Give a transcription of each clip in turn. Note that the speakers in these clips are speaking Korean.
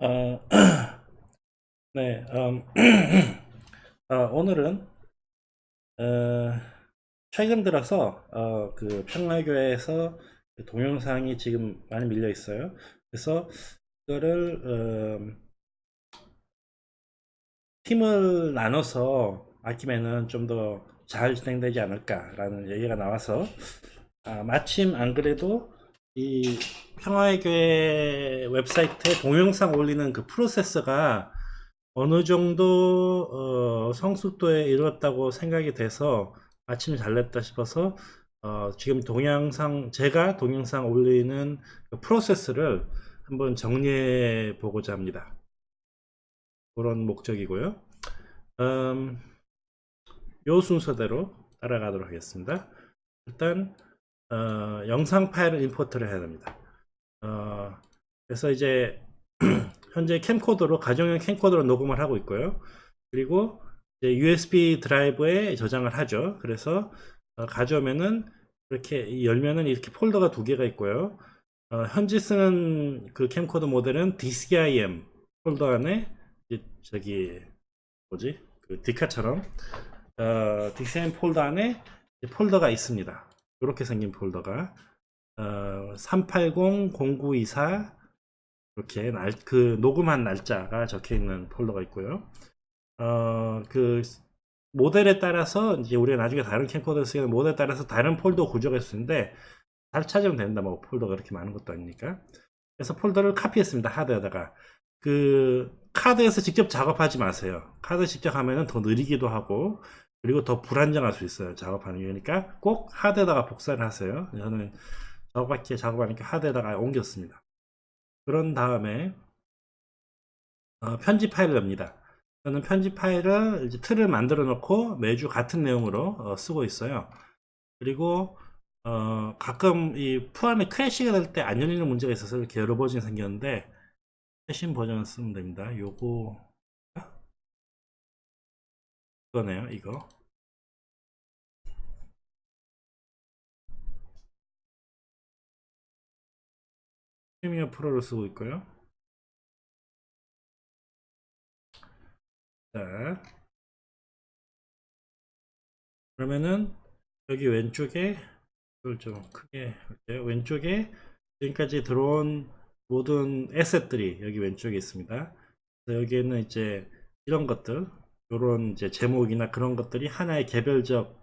어, 네, 음, 어, 오늘은 어, 최근 들어서 어, 그 평화교회에서 그 동영상이 지금 많이 밀려 있어요. 그래서 이거를 음, 팀을 나눠서 아끼면은 좀 더 잘 진행되지 않을까라는 얘기가 나와서 아, 마침 안 그래도 이 평화의 교회 웹사이트에 동영상 올리는 그 프로세스가 어느 정도 어, 성숙도에 이르렀다고 생각이 돼서 마침 잘됐다 싶어서 어, 지금 동영상 제가 동영상 올리는 그 프로세스를 한번 정리해 보고자 합니다. 그런 목적이고요. 음, 요 순서대로 따라가도록 하겠습니다. 일단 어, 영상 파일을 임포트를 해야 됩니다. 어, 그래서 이제 현재 캠코더로 가정용 캠코더로 녹음을 하고 있고요. 그리고 USB 드라이브에 저장을 하죠. 그래서 어, 가져오면은 이렇게 열면은 이렇게 폴더가 두 개가 있고요. 어, 현재 쓰는 그 캠코더 모델은 DCIM 폴더 안에 저기 뭐지 그 디카처럼 어, DCIM 폴더 안에 폴더가 있습니다. 이렇게 생긴 폴더가 어, 380-0924 이렇게 날, 그 녹음한 날짜가 적혀 있는 폴더가 있고요. 어, 그 모델에 따라서 이제 우리가 나중에 다른 캠코더 쓰는 모델에 따라서 다른 폴더 구조가 있는데 잘 찾으면 된다. 뭐 폴더가 그렇게 많은 것도 아니니까. 그래서 폴더를 카피했습니다. 하드에다가. 그 카드에서 직접 작업하지 마세요. 카드 직접 하면은 더 느리기도 하고 그리고 더 불안정할 수 있어요. 작업하는 게. 그러니까 꼭 하드에다가 복사를 하세요. 저는 저밖에 작업하니까 하드에다가 옮겼습니다. 그런 다음에 어, 편집 파일을 엽니다. 저는 편집 파일을 이제 틀을 만들어 놓고 매주 같은 내용으로 어, 쓰고 있어요. 그리고 어, 가끔 이 프로그램이 crash가 될 때 안 열리는 문제가 있어서 이렇게 여러 버전이 생겼는데 최신 버전을 쓰면 됩니다. 요거 이거네요 이거. Premiere Pro를 쓰고 있고요. 자 그러면은 여기 왼쪽에 이걸 좀 크게 할게요 왼쪽에 지금까지 들어온 모든 에셋들이 여기 왼쪽에 있습니다. 여기에는 이제 이런 것들 이런 이제 제목이나 그런 것들이 하나의 개별적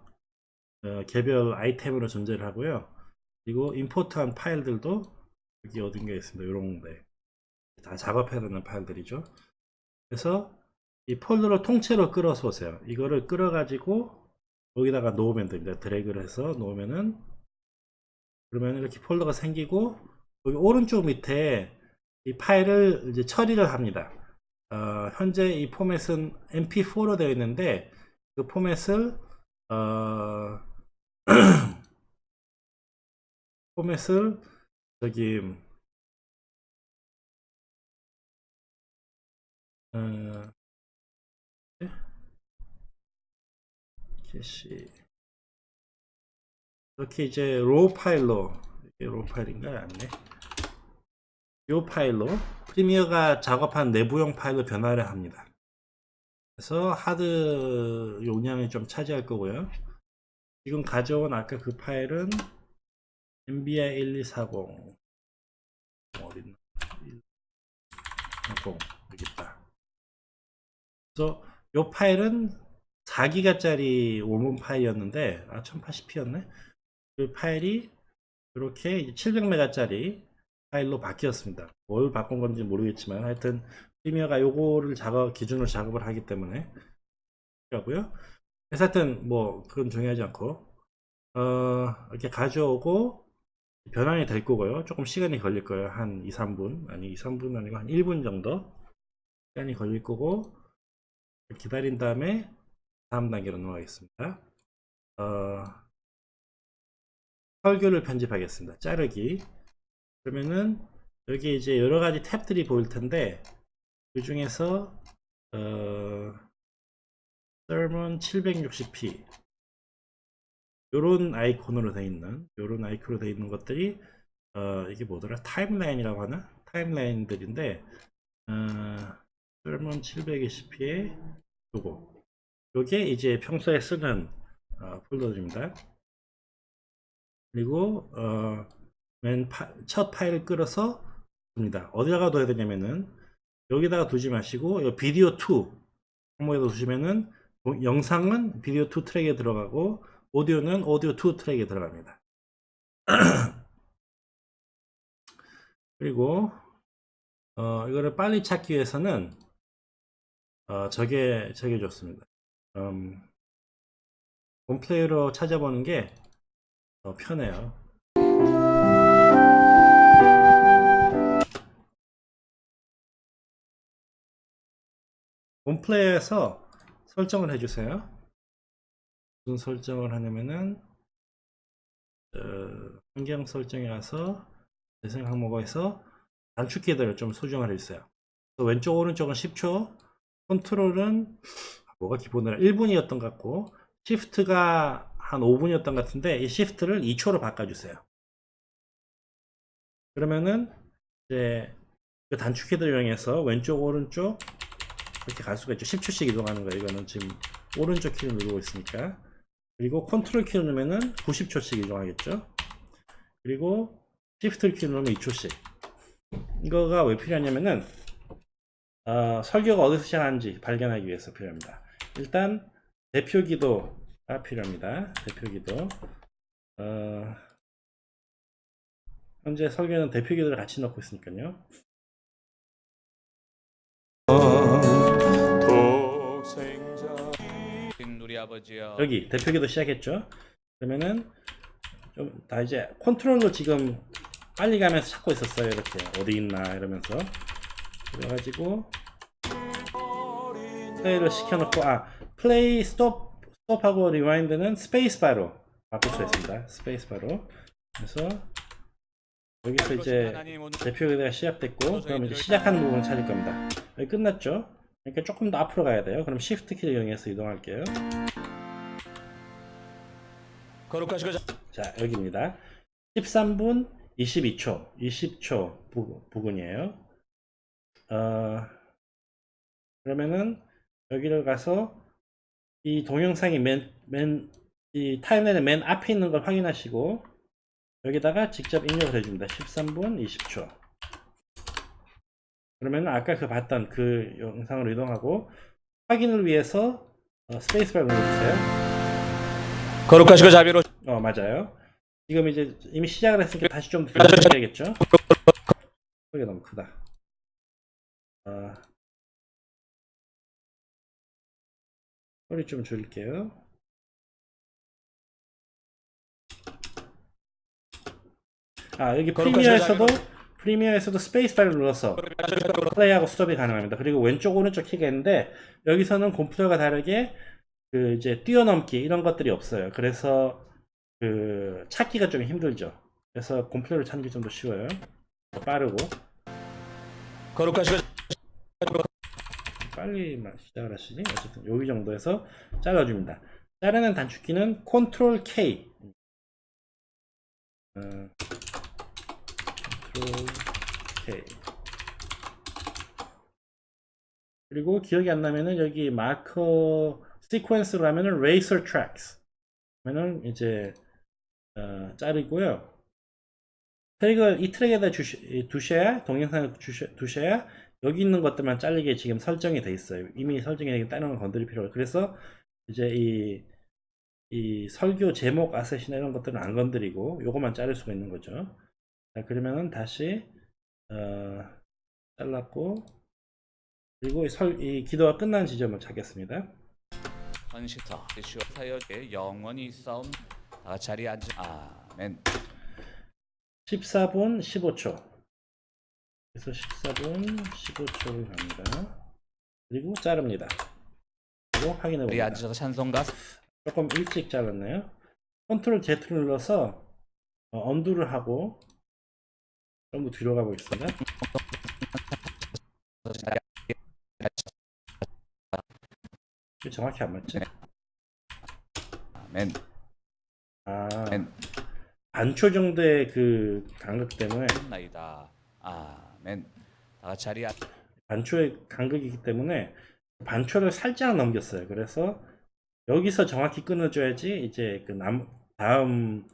어, 개별 아이템으로 존재를 하고요. 그리고 임포트한 파일들도 여기 어딘가 있습니다. 이런 데 다 작업해야 되는 파일들이죠. 그래서 이 폴더를 통째로 끌어서 오세요. 이거를 끌어가지고 여기다가 놓으면 됩니다. 드래그를 해서 놓으면은 그러면 이렇게 폴더가 생기고 여기 오른쪽 밑에 이 파일을 이제 처리를 합니다. 어, 현재 이 포맷은 mp4로 되어 있는데 그 포맷을 어, 포맷을 저기 어, cache 이렇게 이제 raw 파일로 raw 파일인가요? 아니네 이 파일로 프리미어가 작업한 내부용 파일로 변환을 합니다. 그래서 하드 용량이 좀 차지할 거고요. 지금 가져온 아까 그 파일은 MBI 1240 어딨나? 10 여기 있다. 그래서 이 파일은 4기가짜리 원문 파일이었는데 아 1080p였네. 그 파일이 이렇게 700메가짜리 파일로 바뀌었습니다. 뭘 바꾼 건지 모르겠지만 하여튼 프리미어가 요거를 작업 기준으로 작업을 하기 때문에 하고요. 하여튼 뭐 그건 중요하지 않고 어, 이렇게 가져오고 변환이 될 거고요. 조금 시간이 걸릴 거예요. 한 2, 3분 아니 2, 3분 아니고 한 1분 정도 시간이 걸릴 거고 기다린 다음에 다음 단계로 넘어가겠습니다. 어, 설교를 편집하겠습니다. 자르기 그러면은 여기 이제 여러 가지 탭들이 보일 텐데 그 중에서 어, sermon 760p 요런 아이콘으로 되어 있는 요런 아이콘으로 되어 있는 것들이 어, 이게 뭐더라? 타임라인이라고 하나? 타임라인들인데 어, sermon 720p에 요거. 요게 이제 평소에 쓰는 어, 폴더입니다. 그리고 어, 맨 첫 파일을 끌어서 둡니다. 어디다가 둬야 되냐면은 여기다가 두지 마시고 요 비디오 2 항목에다 두시면은 어, 영상은 비디오 2 트랙에 들어가고 오디오는 오디오 2 트랙에 들어갑니다. 그리고 어, 이거를 빨리 찾기 위해서는 어, 저게 저게 좋습니다. 음, 홈플레이로 찾아보는 게 더 편해요. 홈플레이에서 설정을 해주세요. 무슨 설정을 하냐면은 어, 환경 설정에 가서 재생 항목에서 단축키들을 좀 수정을 해주세요. 또 왼쪽 오른쪽은 10초, 컨트롤은 뭐가 기본으로 1분이었던 것 같고 시프트가 한 5분이었던 것 같은데 이 시프트를 2초로 바꿔주세요. 그러면은 이제 그 단축키들 이용해서 왼쪽 오른쪽 이렇게 갈 수가 있죠. 10초씩 이동하는 거예요. 이거는 지금 오른쪽 키를 누르고 있으니까. 그리고 컨트롤 키를 누르면은 90초씩 이동하겠죠. 그리고 시프트 키를 누르면 2초씩. 이거가 왜 필요하냐면은 어, 설교가 어디서 시작하는지 발견하기 위해서 필요합니다. 일단 대표 기도가 필요합니다. 대표 기도. 어, 현재 설교는 대표 기도를 같이 넣고 있으니까요. 우 여 여기 대표 기도 시작했죠. 그러면은 좀 다 이제 컨트롤로 지금 빨리 가면서 찾고 있었어요. 이렇게 어디 있나 이러면서 그래가지고 플레이를 시켜놓고 아 플레이 스톱 스톱하고 rewind는 스페이스 바로 바꿀 수 있습니다. 스페이스 바로 그래서 여기서 이제 대표 기도가 시작됐고 그럼 이제 시작하는 부분을 찾을 겁니다. 여기 끝났죠? 그러니까 조금 더 앞으로 가야 돼요. 그럼 Shift 키를 이용해서 이동할게요. 거룩하시고 자 여기입니다 13분 22초 20초 부, 부근이에요 어, 그러면은 여기를 가서 이 동영상이 맨, 맨, 이 timeline의 맨 앞에 있는 걸 확인하시고 여기다가 직접 입력을 해줍니다 13분 20초 그러면 아까 그 봤던 그 영상으로 이동하고 확인을 위해서 어, 스페이스바를 눌러주세요 거룩하시고 자비로 어 맞아요. 지금 이제 이미 시작을 했으니까 다시 좀 돌려야겠죠? 소리가 너무 크다. 어, 소리 좀 줄일게요. 아 여기 프리미어에서도 프리미어에서도 스페이스바를 눌러서 플레이하고 스톱이 가능합니다. 그리고 왼쪽 오른쪽 키가 있는데 여기서는 컴퓨터가 다르게 그 이제 뛰어넘기 이런 것들이 없어요. 그래서 그 찾기가 좀 힘들죠. 그래서 컴퓨터를 찾는 게 좀 더 쉬워요. 더 빠르고 빨리 막 시작을 하시니 어쨌든 여기 정도에서 잘라줍니다. 자르는 단축키는 Ctrl K. K. 그리고 기억이 안 나면은 여기 마커 시퀀스로 하면은 racer tracks 하면은 이제 어, 자르고요. 트랙을 이 트랙에다 주시, 두셔야 동영상을 주셔, 두셔야 여기 있는 것들만 잘리게 지금 설정이 돼 있어요. 이미 설정이 되게 다른 건 건드릴 필요가 그래서 이제 이, 이 설교 제목 아셋이나 이런 것들은 안 건드리고 요것만 자를 수가 있는 거죠. 자, 그러면은 다시 어, 잘랐고 그리고 이, 설, 이 기도가 끝난 지점을 찾겠습니다. 헌시터 예수와 사역에 영원히 싸움 다 자리에 앉아 아멘. 14분 15초. 그래서 14분 15초를 갑니다. 그리고 자릅니다. 그리고 확인해 봅니다. 앉아서 찬송가? 조금 일찍 잘랐네요. 컨트롤 Z를 눌러서 어, 언두를 하고 좀더 뒤로 가보겠습니다. 이게 정확히 안 맞지? 아멘 아 반초 정도의 그 간극 때문에? 나이다. 아멘 다 자리에 앉- 반초의 간극이기 때문에 반초를 살짝 넘겼어요. 그래서 여기서 정확히 끊어줘야지 이제 그 남, 다음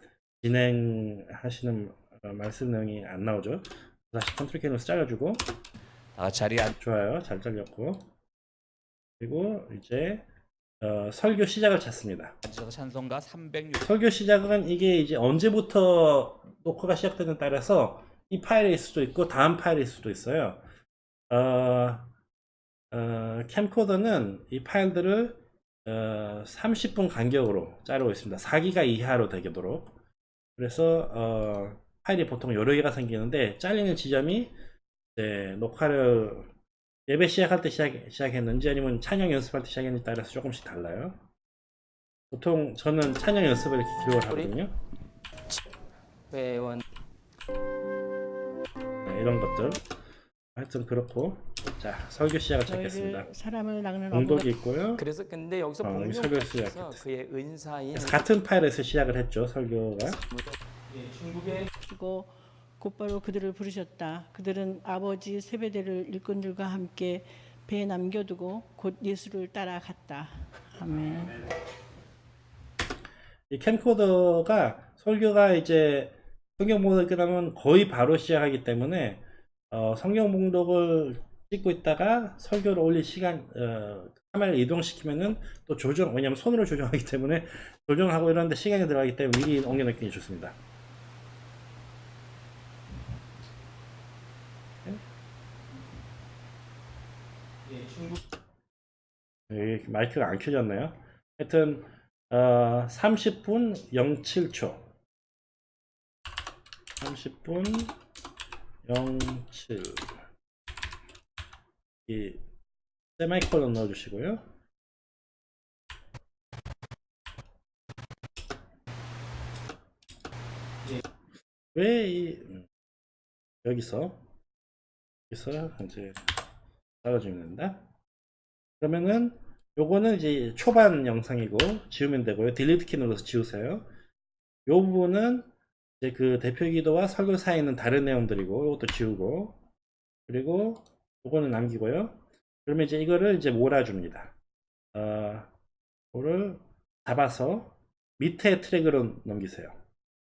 진행하시는 어, 말씀 내용이 안 나오죠. 다시 컨트롤 K로 잘라주고 아, 자리에 앉... 좋아요. 잘 잘렸고 그리고 이제 어, 설교 시작을 찾습니다. 찬송가 306 설교 시작은 이게 이제 언제부터 녹화가 시작되는 따라서 이 파일일 수도 있고 다음 파일일 수도 있어요. 어, 어, 캠코더는 이 파일들을 어, 30분 간격으로 자르고 있습니다. 4기가 이하로 되도록. 그래서 어, 파일이 보통 여러 개가 생기는데 잘리는 지점이 이제 녹화를 예배 시작할 때 시작, 시작 했는지 아니면 찬양 연습할 때 시작했는지 따라서 조금씩 달라요. 보통 저는 찬양 연습을 이렇게 기록을 하거든요. 회원 네, 이런 것들. 하여튼 그렇고 자 설교 시작을 찾겠습니다. 사람을 낚는 공독이 있고요. 그래서 근데 여기서 어, 설교 시작했어요. 그의 은사인 그래서 같은 파일에서 시작을 했죠 설교가. 예, 중국의 주고 곧바로 그들을 부르셨다. 그들은 아버지 세베대를 일꾼들과 함께 배에 남겨두고 곧 예수를 따라갔다. 아멘. 이 캠코더가 설교가 이제 성경 봉독이 끝나면 거의 바로 시작하기 때문에 어, 성경 봉독을 찍고 있다가 설교를 올릴 시간 어, 카메라를 이동시키면은 또 조정 왜냐면 손으로 조정하기 때문에 조정하고 이러는데 시간이 들어가기 때문에 미리 옮겨놓기 좋습니다. 예, 중국 여기 마이크가 안 켜졌네요. 하여튼 어, 30분 07초 30분 07 이 세마이콜론 넣어주시고요. 왜이 여기서 여기서 이제 따라주면 된다. 그러면은 요거는 이제 초반 영상이고 지우면 되고요. 딜리트 키 눌러서 지우세요. 요 부분은 이제 그 대표 기도와 설교 사이에 있는 다른 내용들이고 요것도 지우고 그리고 요거는 남기고요. 그러면 이제 이거를 이제 몰아줍니다. 어, 이거를 잡아서 밑에 트랙으로 넘기세요.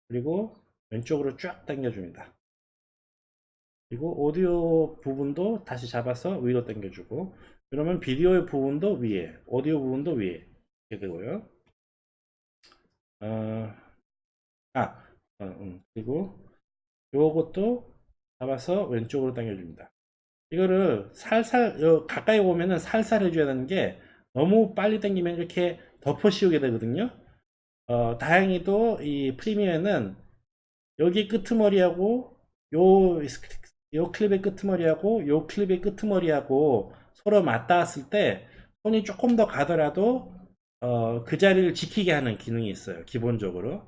그리고 왼쪽으로 쫙 당겨줍니다. 그리고 오디오 부분도 다시 잡아서 위로 당겨주고 그러면 비디오의 부분도 위에 오디오 부분도 위에 이렇게 되고요 어, 아 어, 음. 그리고 요것도 잡아서 왼쪽으로 당겨줍니다 이거를 살살 요 가까이 오면은 살살 해줘야 되는 게 너무 빨리 당기면 이렇게 덮어 씌우게 되거든요 어, 다행히도 이 프리미어는 여기 끄트머리하고 요, 요 클립의 끄트머리하고 요 클립의 끄트머리하고 서로 맞닿았을 때 손이 조금 더 가더라도 어, 그 자리를 지키게 하는 기능이 있어요. 기본적으로.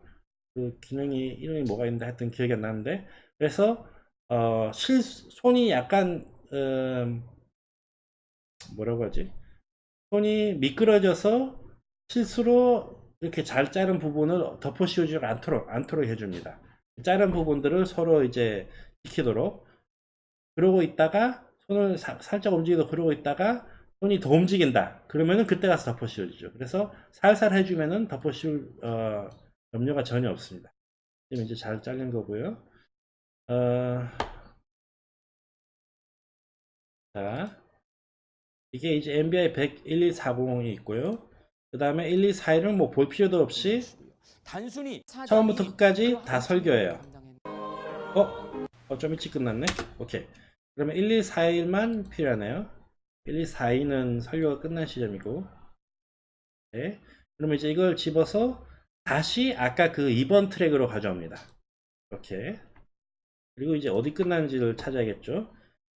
그 기능이 이름이 뭐가 있는데 하여튼 기억이 안 나는데 그래서 어, 실 손이 약간 음, 뭐라고 하지? 손이 미끄러져서 실수로 이렇게 잘 자른 부분을 덮어 씌우지 않도록 않도록 해줍니다. 자른 부분들을 서로 이제 지키도록 그러고 있다가 손을 사- 살짝 움직이도 그러고 있다가 손이 더 움직인다. 그러면은 그때 가서 덮어 씌워주죠. 그래서 살살 해주면은 덮어 씌울 어, 염려가 전혀 없습니다. 지금 이제 잘 잘린 거고요. 어, 자, 이게 이제 MBI 1011240이 있고요. 그 다음에 1241은 뭐볼 필요도 없이 단순히 처음부터 끝까지 그다 설교예요. 어? 어, 좀 일찍 끝났네? 오케이. 그러면 1241만 필요하네요. 1242는 설교가 끝난 시점이고. 네. 그러면 이제 이걸 집어서 다시 아까 그 2번 트랙으로 가져옵니다. 이렇게. 그리고 이제 어디 끝났는지를 찾아야겠죠.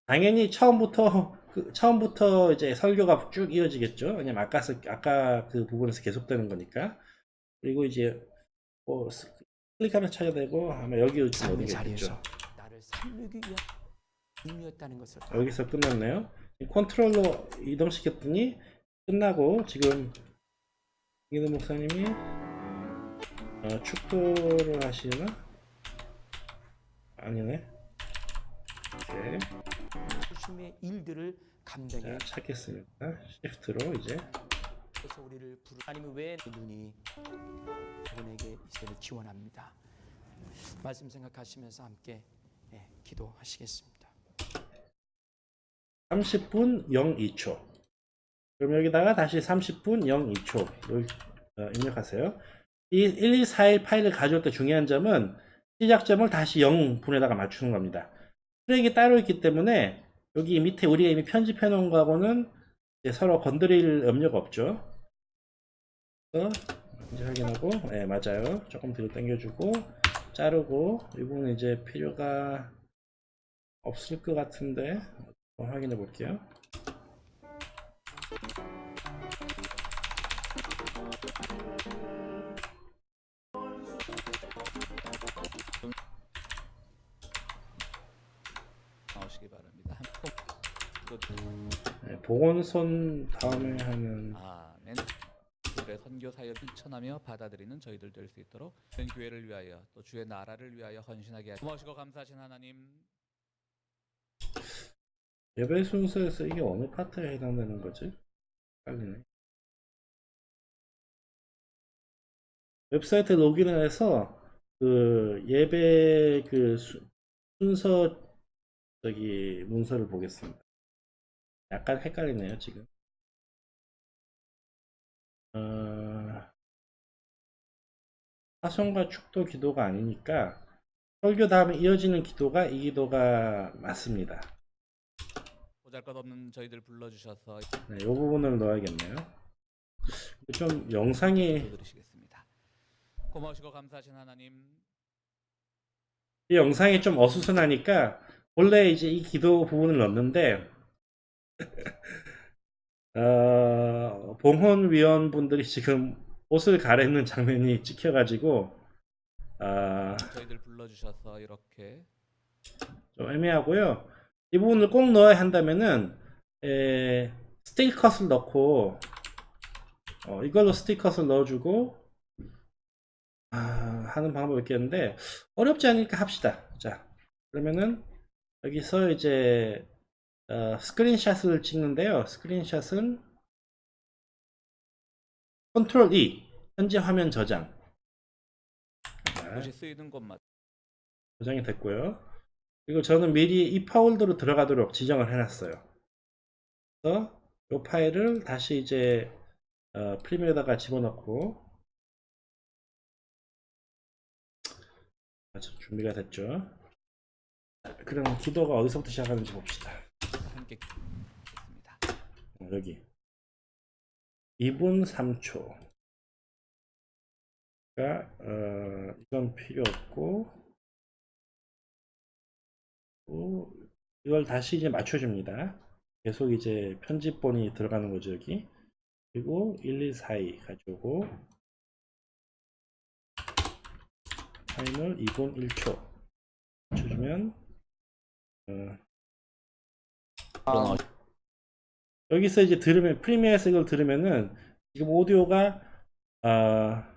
당연히 처음부터, 그 처음부터 이제 설교가 쭉 이어지겠죠. 왜냐면 아까, 아까 그 부분에서 계속되는 거니까. 그리고 이제 뭐 클릭하면 찾아야 되고 아마 여기 지금 있겠죠. 나를 살리기 위한 힘이었다는 것을 여기서 끝났네요. 컨트롤로 이동시켰더니 끝나고 지금 이기도 목사님이 어, 축도를 하시나? 아니네. 오케이. 말씀의 일들을 감당해 자, 찾겠습니다. 시프트로 이제 주셔서 우리를 부르 아니면 왜 눈이 그분에게 이제를 기원합니다. 말씀 생각하시면서 함께 예, 기도하시겠습니다. 30분 02초. 그럼 여기다가 다시 30분 02초 어, 입력하세요. 이 1241 파일을 가져올 때 중요한 점은 시작점을 다시 0분에다가 맞추는 겁니다. 트랙이 따로 있기 때문에 여기 밑에 우리가 이미 편집해 놓은 거하고는 서로 건드릴 염려가 없죠. 이제 확인하고, 네, 맞아요. 조금 뒤로 당겨주고, 자르고, 이 부분은 이제 필요가 없을 것 같은데, 확인해 볼게요. 나오시기 바랍니다. 또 네, 복원선 다음에 하는 아멘. 그들의 선교 사역을 실천하며 받아들이는 저희들 될 수 있도록 전 교회를 위하여 또 주의 나라를 위하여 헌신하게 하시고 감사하신 하나님 예배 순서에서 이게 어느 파트에 해당되는 거지? 헷갈리네. 웹사이트 로그인을 해서 그 예배 그 수- 순서 저기 문서를 보겠습니다. 약간 헷갈리네요 지금. 어, 파송과 축도 기도가 아니니까 설교 다음에 이어지는 기도가 이 기도가 맞습니다. 보잘것없는 저희들 불러주셔서 네, 이 부분을 넣어야겠네요. 좀 영상이 기도드리시겠습니다. 고마우시고 감사하신 하나님 이 영상이 좀 어수선하니까 원래 이제 이 기도 부분을 넣었는데 어, 봉헌 위원분들이 지금 옷을 갈아입는 장면이 찍혀가지고 아, 저희들 불러주셔서 이렇게 좀 애매하고요. 이 부분을 꼭 넣어야 한다면은 에, 스틸 컷을 넣고 어, 이걸로 스틸 컷을 넣어주고 아, 하는 방법이 있겠는데 어렵지 않으니까 합시다. 자 그러면은 여기서 이제 어, 스크린샷을 찍는데요. 스크린샷은 컨트롤 E 현재 화면 저장 자, 굳이 쓰이는 것만 저장이 됐고요. 그리고 저는 미리 이 파일더로 들어가도록 지정을 해놨어요. 그래서 이 파일을 다시 이제 어, 프리미어에다가 집어넣고 아, 저 준비가 됐죠. 자, 그럼 기도가 어디서부터 시작하는지 봅시다. 여기 2분 3초. 가 어, 이건 필요 없고 또 이걸 다시 이제 맞춰줍니다. 계속 이제 편집본이 들어가는 거죠 여기. 그리고 1, 2, 4, 2 가져오고 타임을 2분 1초 맞춰주면 어, 아. 여기서 이제 들으면 프리미어에서 이걸 들으면은 지금 오디오가 아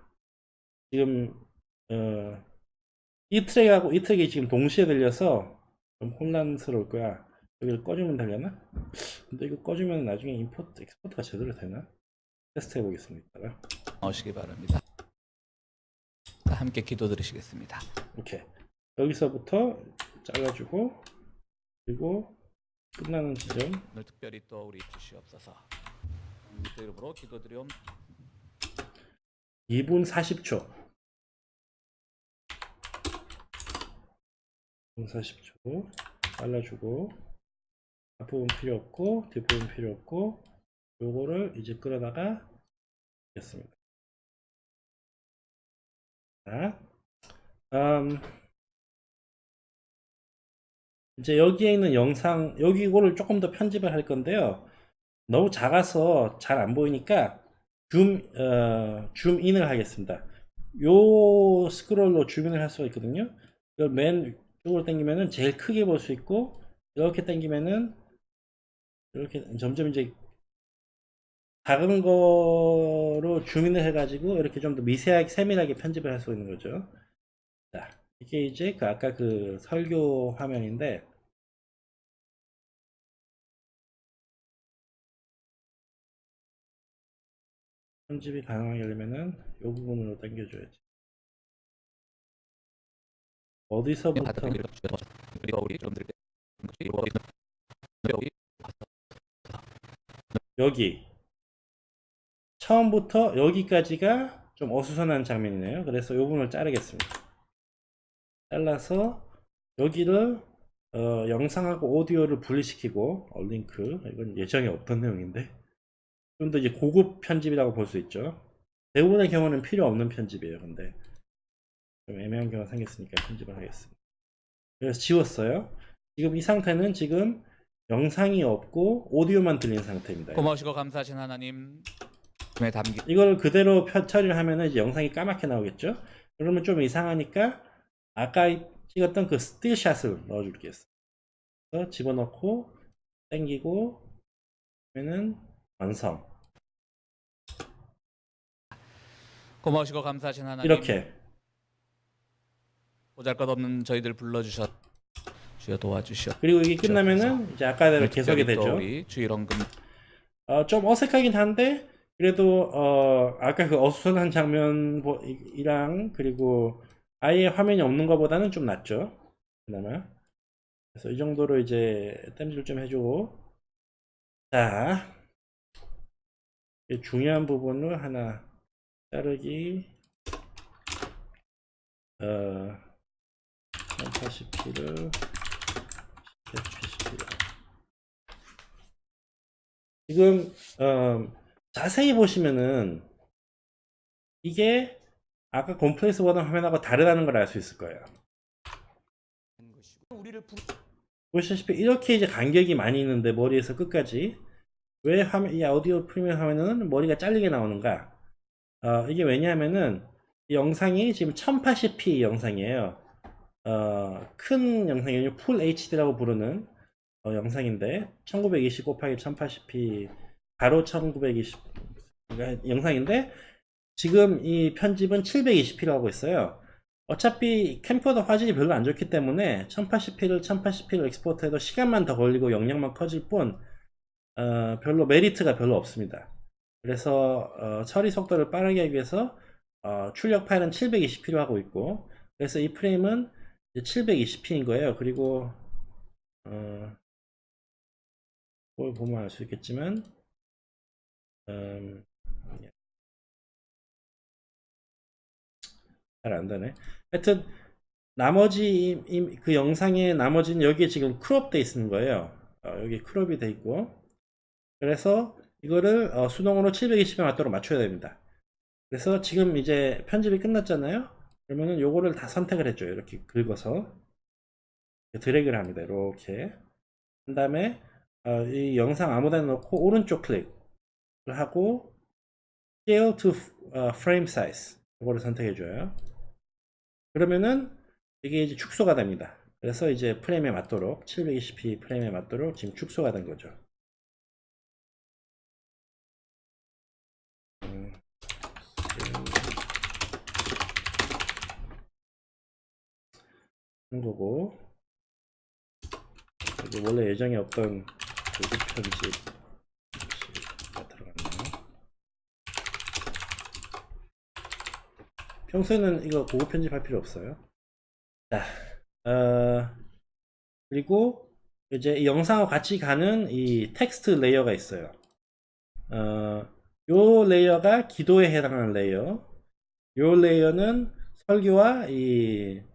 지금 어, 이 트랙하고 이 트랙이 지금 동시에 들려서 좀 혼란스러울 거야. 여기를 꺼주면 되려나? 근데 이거 꺼주면 나중에 import export가 제대로 되나? 테스트 해보겠습니다. 나오시기 바랍니다. 자, 함께 기도 드리시겠습니다. 이렇게 여기서부터 잘라주고 그리고 끝나는 지점 오늘 특별히 또 우리 주시옵소서. 그 이름으로 기도드리옵 2분 40초 2분 40초 잘라주고 앞부분 필요 없고 뒷부분 필요 없고 요거를 이제 끌어다가 겠습니다 자, 음, 이제 여기에 있는 영상 여기 이거를 조금 더 편집을 할 건데요 너무 작아서 잘 안 보이니까 줌, 어, 줌인을 하겠습니다. 요 스크롤로 줌인을 할 수가 있거든요. 이쪽으로 당기면은 제일 크게 볼 수 있고 이렇게 당기면은 이렇게 점점 이제 작은 거로 주민을 해가지고 이렇게 좀 더 미세하게 세밀하게 편집을 할 수 있는 거죠. 자 이게 이제 그 아까 그 설교 화면인데 편집이 가능하게 하려면은 이 부분으로 당겨줘야지. 어디서부터 여기 여기 처음부터 여기까지가 좀 어수선한 장면이네요. 그래서 이 부분을 자르겠습니다. 잘라서 여기를 어, 영상하고 오디오를 분리시키고 어, 링크 이건 예정에 없던 내용인데 좀 더 이제 고급 편집이라고 볼 수 있죠. 대부분의 경우는 필요 없는 편집이에요. 근데 좀 애매한 경우가 생겼으니까 편집을 하겠습니다. 그래서 지웠어요. 지금 이 상태는 지금 영상이 없고 오디오만 들리는 상태입니다. 고마우시고 감사하신 하나님 에 담기 이걸 그대로 펴, 처리를 하면은 이제 영상이 까맣게 나오겠죠? 그러면 좀 이상하니까 아까 찍었던 그 스틸샷을 넣어줄게요. 그래서 집어넣고 당기고 그러면은 완성. 고마우시고 감사하신 하나님 이렇게 보잘것없는 저희들 불러주셨 주여 도와주시옵 그리고 이게 끝나면은 이제 아까대로 계속이 되죠. 주일원금. 어, 좀 어색하긴 한데 그래도 어, 아까 그 어수선한 장면이랑 그리고 아예 화면이 없는 것보다는 좀 낫죠. 그나마. 그래서 이 정도로 이제 땜질 좀 해주고. 자. 이 중요한 부분을 하나 자르기. 어 1080p를 1080p를 지금 어, 자세히 보시면은 이게 아까 콤플렉스 보던 화면하고 다르다는 걸 알 수 있을 거예요. 보시다시피 이렇게 이제 간격이 많이 있는데 머리에서 끝까지 왜 화면 이 오디오 프리미엄 화면은 머리가 잘리게 나오는가? 어, 이게 왜냐하면은 이 영상이 지금 1080p 영상이에요. 어, 큰 영상이 풀 HD라고 부르는 어, 영상인데 1920 곱하기 1080p 바로 1920 그러니까 영상인데 지금 이 편집은 720p로 하고 있어요. 어차피 캠코더 화질이 별로 안 좋기 때문에 1080p를 1080p로 엑스포트해도 시간만 더 걸리고 영향만 커질 뿐 어, 별로 메리트가 별로 없습니다. 그래서 어, 처리 속도를 빠르게 하기 위해서 어, 출력 파일은 720p로 하고 있고 그래서 이 프레임은 720p인 거예요. 그리고 어, 뭘 보면 알 수 있겠지만 음, 잘 안 되네. 하여튼 나머지 그 영상의 나머지는 여기에 지금 crop 돼 있는 거예요. 어, 여기 crop이 돼 있고 그래서 이거를 어, 수동으로 720에 맞도록 맞춰야 됩니다. 그래서 지금 이제 편집이 끝났잖아요. 그러면은 요거를 다 선택을 해줘요. 이렇게 긁어서 드래그를 합니다. 이렇게 한 다음에 어, 이 영상 아무데나 놓고 오른쪽 클릭을 하고 Scale to 어, Frame Size 이거를 선택해 줘요. 그러면은 이게 이제 축소가 됩니다. 그래서 이제 프레임에 맞도록 720p 프레임에 맞도록 지금 축소가 된 거죠. 음, 하는 거고 원래 예정에 없던 고급 편집에 들어갔네요. 평소에는 이거 고급 편집할 필요 없어요. 자, 어, 그리고 이제 이 영상과 같이 가는 이 텍스트 layer가 있어요. 어, 요 layer가 기도에 해당하는 layer. 요 layer는 설교와 이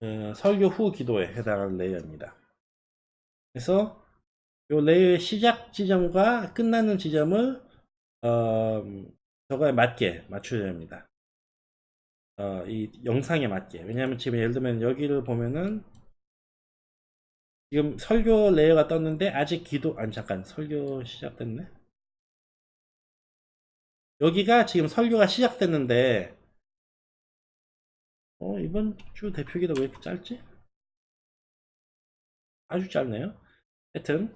어, 설교 후 기도에 해당하는 layer입니다. 그래서 요 layer의 시작 지점과 끝나는 지점을 어, 저거에 맞게 맞춰야 됩니다. 어, 이 영상에 맞게. 왜냐하면 지금 예를 들면 여기를 보면은 지금 설교 레이어가 떴는데 아직 기도 아니 잠깐 설교 시작됐네. 여기가 지금 설교가 시작됐는데 어 이번 주 대표기도 왜 이렇게 짧지? 아주 짧네요. 하여튼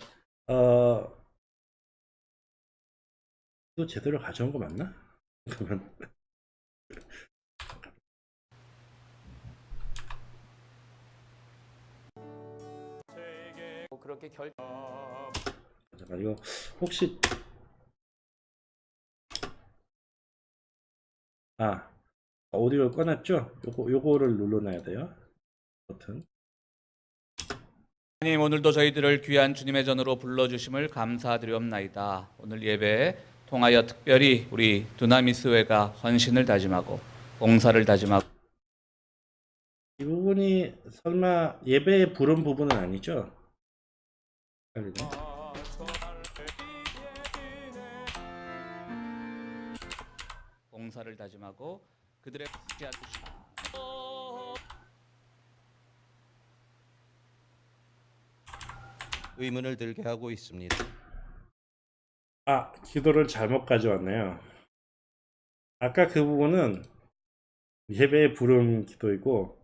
어 이거 제대로 가져온 거 맞나? 그러면 그렇게 결 잠깐 이거 혹시 아 오디오를 꺼놨죠? 요거 요거를 눌러놔야 돼요. 버튼. 하나님 오늘도 저희들을 귀한 주님의 전으로 불러주심을 감사드리옵나이다. 오늘 예배 통하여 특별히 우리 두나미스회가 헌신을 다짐하고 봉사를 다짐하고 이 부분이 설마 예배에 부른 부분은 아니죠? 헷갈리네. 봉사를 다짐하고 그들의 함께 하시고 의문을 들게 하고 있습니다. 아, 기도를 잘못 가져왔네요. 아까 그 부분은 예배에 부른 기도이고,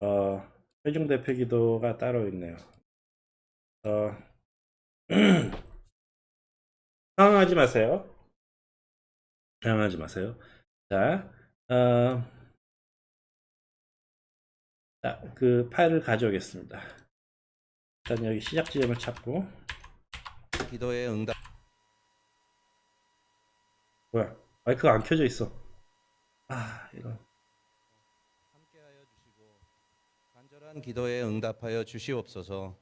어, 회중 대표 기도가 따로 있네요. 어, 당황하지 마세요. 당황하지 마세요. 자, 어, 자, 그 파일을 가져오겠습니다. 일단 여기 시작 지점을 찾고, 기도에 응답 뭐야, 마이크가 안 켜져 있어. 아, 이런. 함께하여 주시고 간절한 기도에 응답하여 주시옵소서.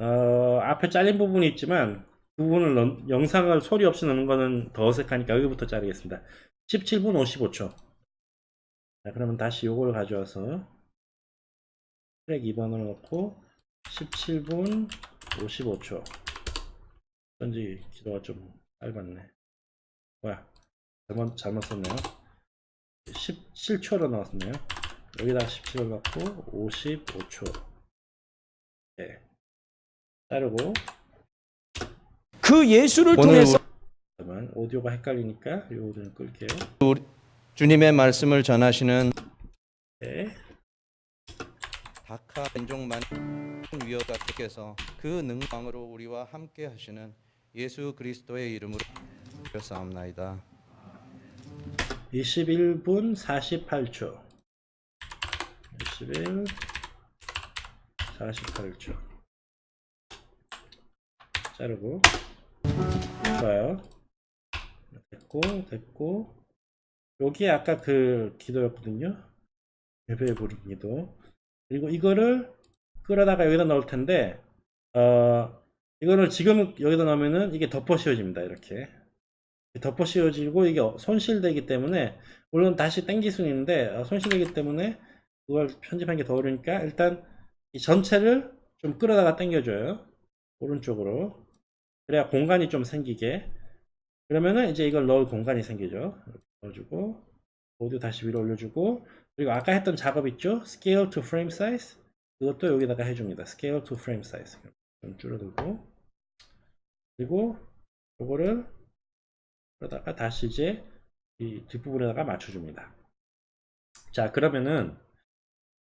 어, 앞에 잘린 부분이 있지만 그 부분을 넣- 영상을 소리 없이 넣는 거는 더 어색하니까 여기부터 자르겠습니다. 17분 55초. 자, 그러면 다시 요걸 가져와서 트랙 2번을 넣고 17분 55초. 어쩐지 기도가 좀 짧았네. 뭐야? 잘못, 잘못 썼네요. 17초로 넣었네요. 여기다 17을 넣고 55초. 네. 자르고 그 예수를 통해서 잠깐만 오디오가 헷갈리니까 요거 좀 끌게요. 주님의 말씀을 전하시는 네. 다카 인종만 위어가께서 그 능방으로 우리와 함께 하시는 예수 그리스도의 이름으로 싸움나이다. 21분 48초. 21 48초. 자르고 좋아요. 됐고 됐고 여기 아까 그 기도였거든요. 예배 부른 기도. 그리고 이거를 끌어다가 여기다 넣을 텐데 어 이거를 지금 여기다 넣으면은 이게 덮어 씌워집니다. 이렇게. 덮어 씌워지고 이게 손실되기 때문에 물론 다시 땡길 수는 있는데 어, 손실되기 때문에 그걸 편집하는 게 더 어려우니까 일단 이 전체를 좀 끌어다가 당겨줘요 오른쪽으로 그래야 공간이 좀 생기게. 그러면은 이제 이걸 넣을 공간이 생기죠. 넣어주고 모두 다시 위로 올려주고 그리고 아까 했던 작업 있죠? Scale to frame size? 그것도 여기다가 해줍니다. Scale to frame size. 좀 줄어들고. 그리고 요거를 그러다가 다시 이제 이 뒷부분에다가 맞춰줍니다. 자, 그러면은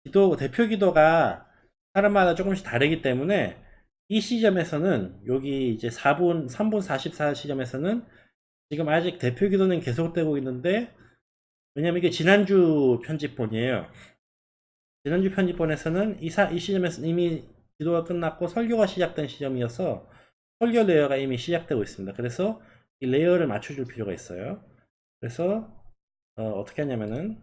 기도 대표 기도가 사람마다 조금씩 다르기 때문에 이 시점에서는 여기 이제 4분 3분 44 시점에서는 지금 아직 대표 기도는 계속되고 있는데 왜냐면 이게 지난주 편집본이에요. 지난주 편집본에서는 이, 사, 이 시점에서 이미 기도가 끝났고 설교가 시작된 시점이어서 설교 layer가 이미 시작되고 있습니다. 그래서 이 layer를 맞춰줄 필요가 있어요. 그래서 어, 떻게 하냐면은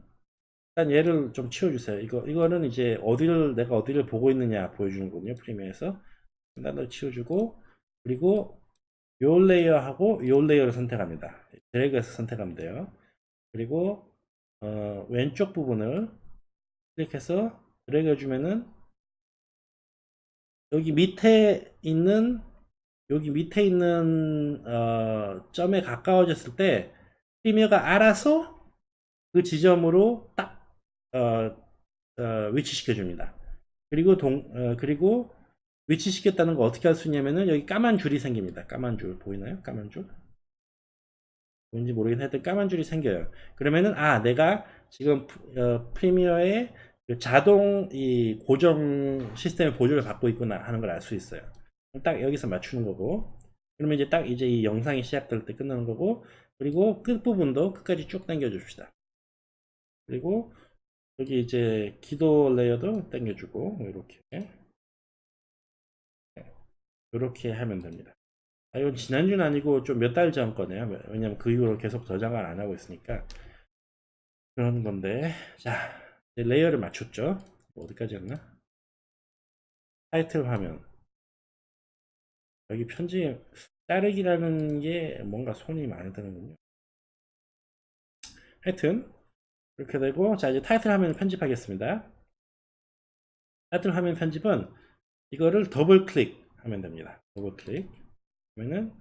일단 얘를 좀 치워주세요. 이거 이거는 이제 어디를 내가 어디를 보고 있느냐 보여주는군요. 프리미어에서 더 치워주고 그리고 요 layer하고 요 layer를 선택합니다. 드래그해서 선택하면 돼요. 그리고 어, 왼쪽 부분을 클릭해서 드래그 해주면은 여기 밑에 있는 여기 밑에 있는 어, 점에 가까워졌을 때 프리미어가 알아서 그 지점으로 딱 어, 어, 위치시켜 줍니다. 그리고 동 어, 그리고 위치시켰다는 거 어떻게 할 수 있냐면은 여기 까만 줄이 생깁니다. 까만 줄 보이나요? 까만 줄? 뭔지 모르긴 하여튼 까만 줄이 생겨요. 그러면은 아 내가 지금 어, 프리미어의 그 자동 이 고정 시스템의 보조를 받고 있구나 하는 걸 알 수 있어요. 딱 여기서 맞추는 거고 그러면 이제 딱 이제 이 영상이 시작될 때 끝나는 거고 그리고 끝부분도 끝까지 쭉 당겨 줍시다 그리고 여기 이제 기도 layer도 당겨주고 이렇게 이렇게 하면 됩니다 아, 이건 지난주는 아니고 좀 몇 달 전 거네요. 왜냐면 그 이후로 계속 저장을 안 하고 있으니까. 그런 건데. 자, layer를 맞췄죠. 어디까지 했나? 타이틀 화면. 여기 편집, 자르기라는 게 뭔가 손이 많이 드는군요. 하여튼, 이렇게 되고, 자, 이제 타이틀 화면을 편집하겠습니다. 타이틀 화면 편집은 이거를 더블 클릭 하면 됩니다. 더블 클릭. 그러면은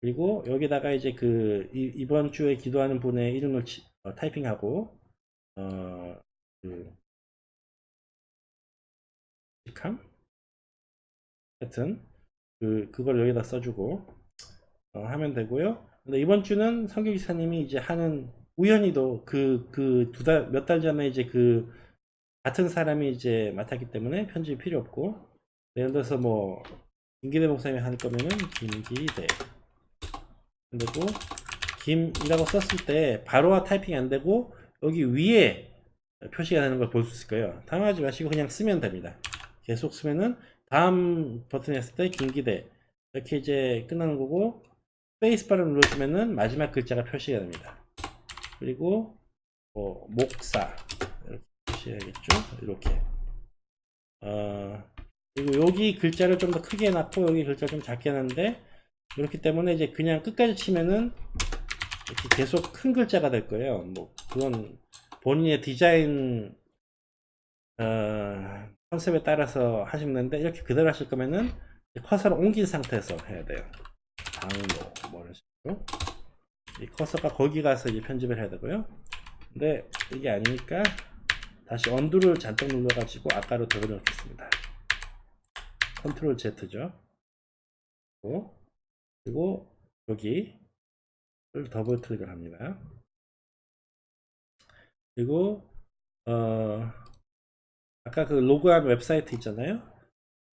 그리고 여기다가 이제 그 이, 번 주에 기도하는 분의 이름을 치- 어, 타이핑하고 어 그 직함 하여튼 그 그걸 여기다 써주고 어, 하면 되고요. 근데 이번 주는 성교 기사님이 이제 하는 우연히도 그 그 두 달 몇 달 전에 이제 그 같은 사람이 이제 맡았기 때문에 편집이 필요 없고 예를 들어서 뭐 김기대 목사님이 할 거면은 김기대. 그리고 김이라고 썼을 때 바로와 타이핑이 안 되고 여기 위에 표시가 되는 걸 볼 수 있을 거예요. 당황하지 마시고 그냥 쓰면 됩니다. 계속 쓰면은 다음 버튼 했을 때 김기대. 이렇게 이제 끝나는 거고 스페이스바를 눌러주면은 마지막 글자가 표시가 됩니다. 그리고 뭐 목사. 이렇게 표시해야겠죠? 이렇게. 어, 그리고 여기 글자를 좀 더 크게 해놨고 여기 글자 좀 작게 해놨는데 그렇기 때문에 이제 그냥 끝까지 치면은 이렇게 계속 큰 글자가 될 거예요. 뭐 그건 본인의 디자인 어, 컨셉에 따라서 하시면 되는데 이렇게 그대로 하실 거면은 커서를 옮긴 상태에서 해야 돼요. 방로 뭐 이런 식으로 이 커서가 거기 가서 이제 편집을 해야 되고요. 근데 이게 아니니까 다시 언두를 잔뜩 눌러가지고 아까로 되돌려놓겠습니다. control Z죠. 그리고, 그리고 여기를 더블 클릭을 합니다. 그리고 어 아까 그 로그한 웹사이트 있잖아요.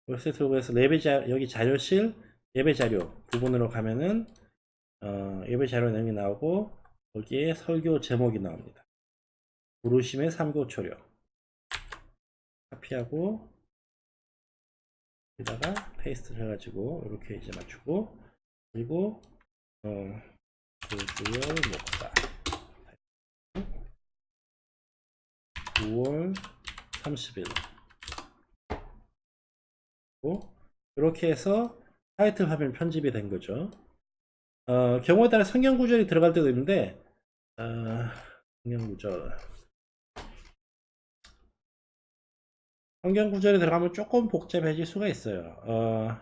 웹사이트 로그에서 예배 자 여기 자료실 예배 자료 부분으로 가면은 어, 예배 자료 내용이 나오고 거기에 설교 제목이 나옵니다. 부르심의 삼고 초려 카피하고 여기다가 paste를 해가지고 이렇게 이제 맞추고 그리고 어, 조주열 목사 9월 30일. 이렇게 해서 타이틀 화면 편집이 된 거죠. 어, 경우에 따라 성경 구절이 들어갈 때도 있는데 어, 성경 구절 성경 구절이 들어가면 조금 복잡해질 수가 있어요. 어,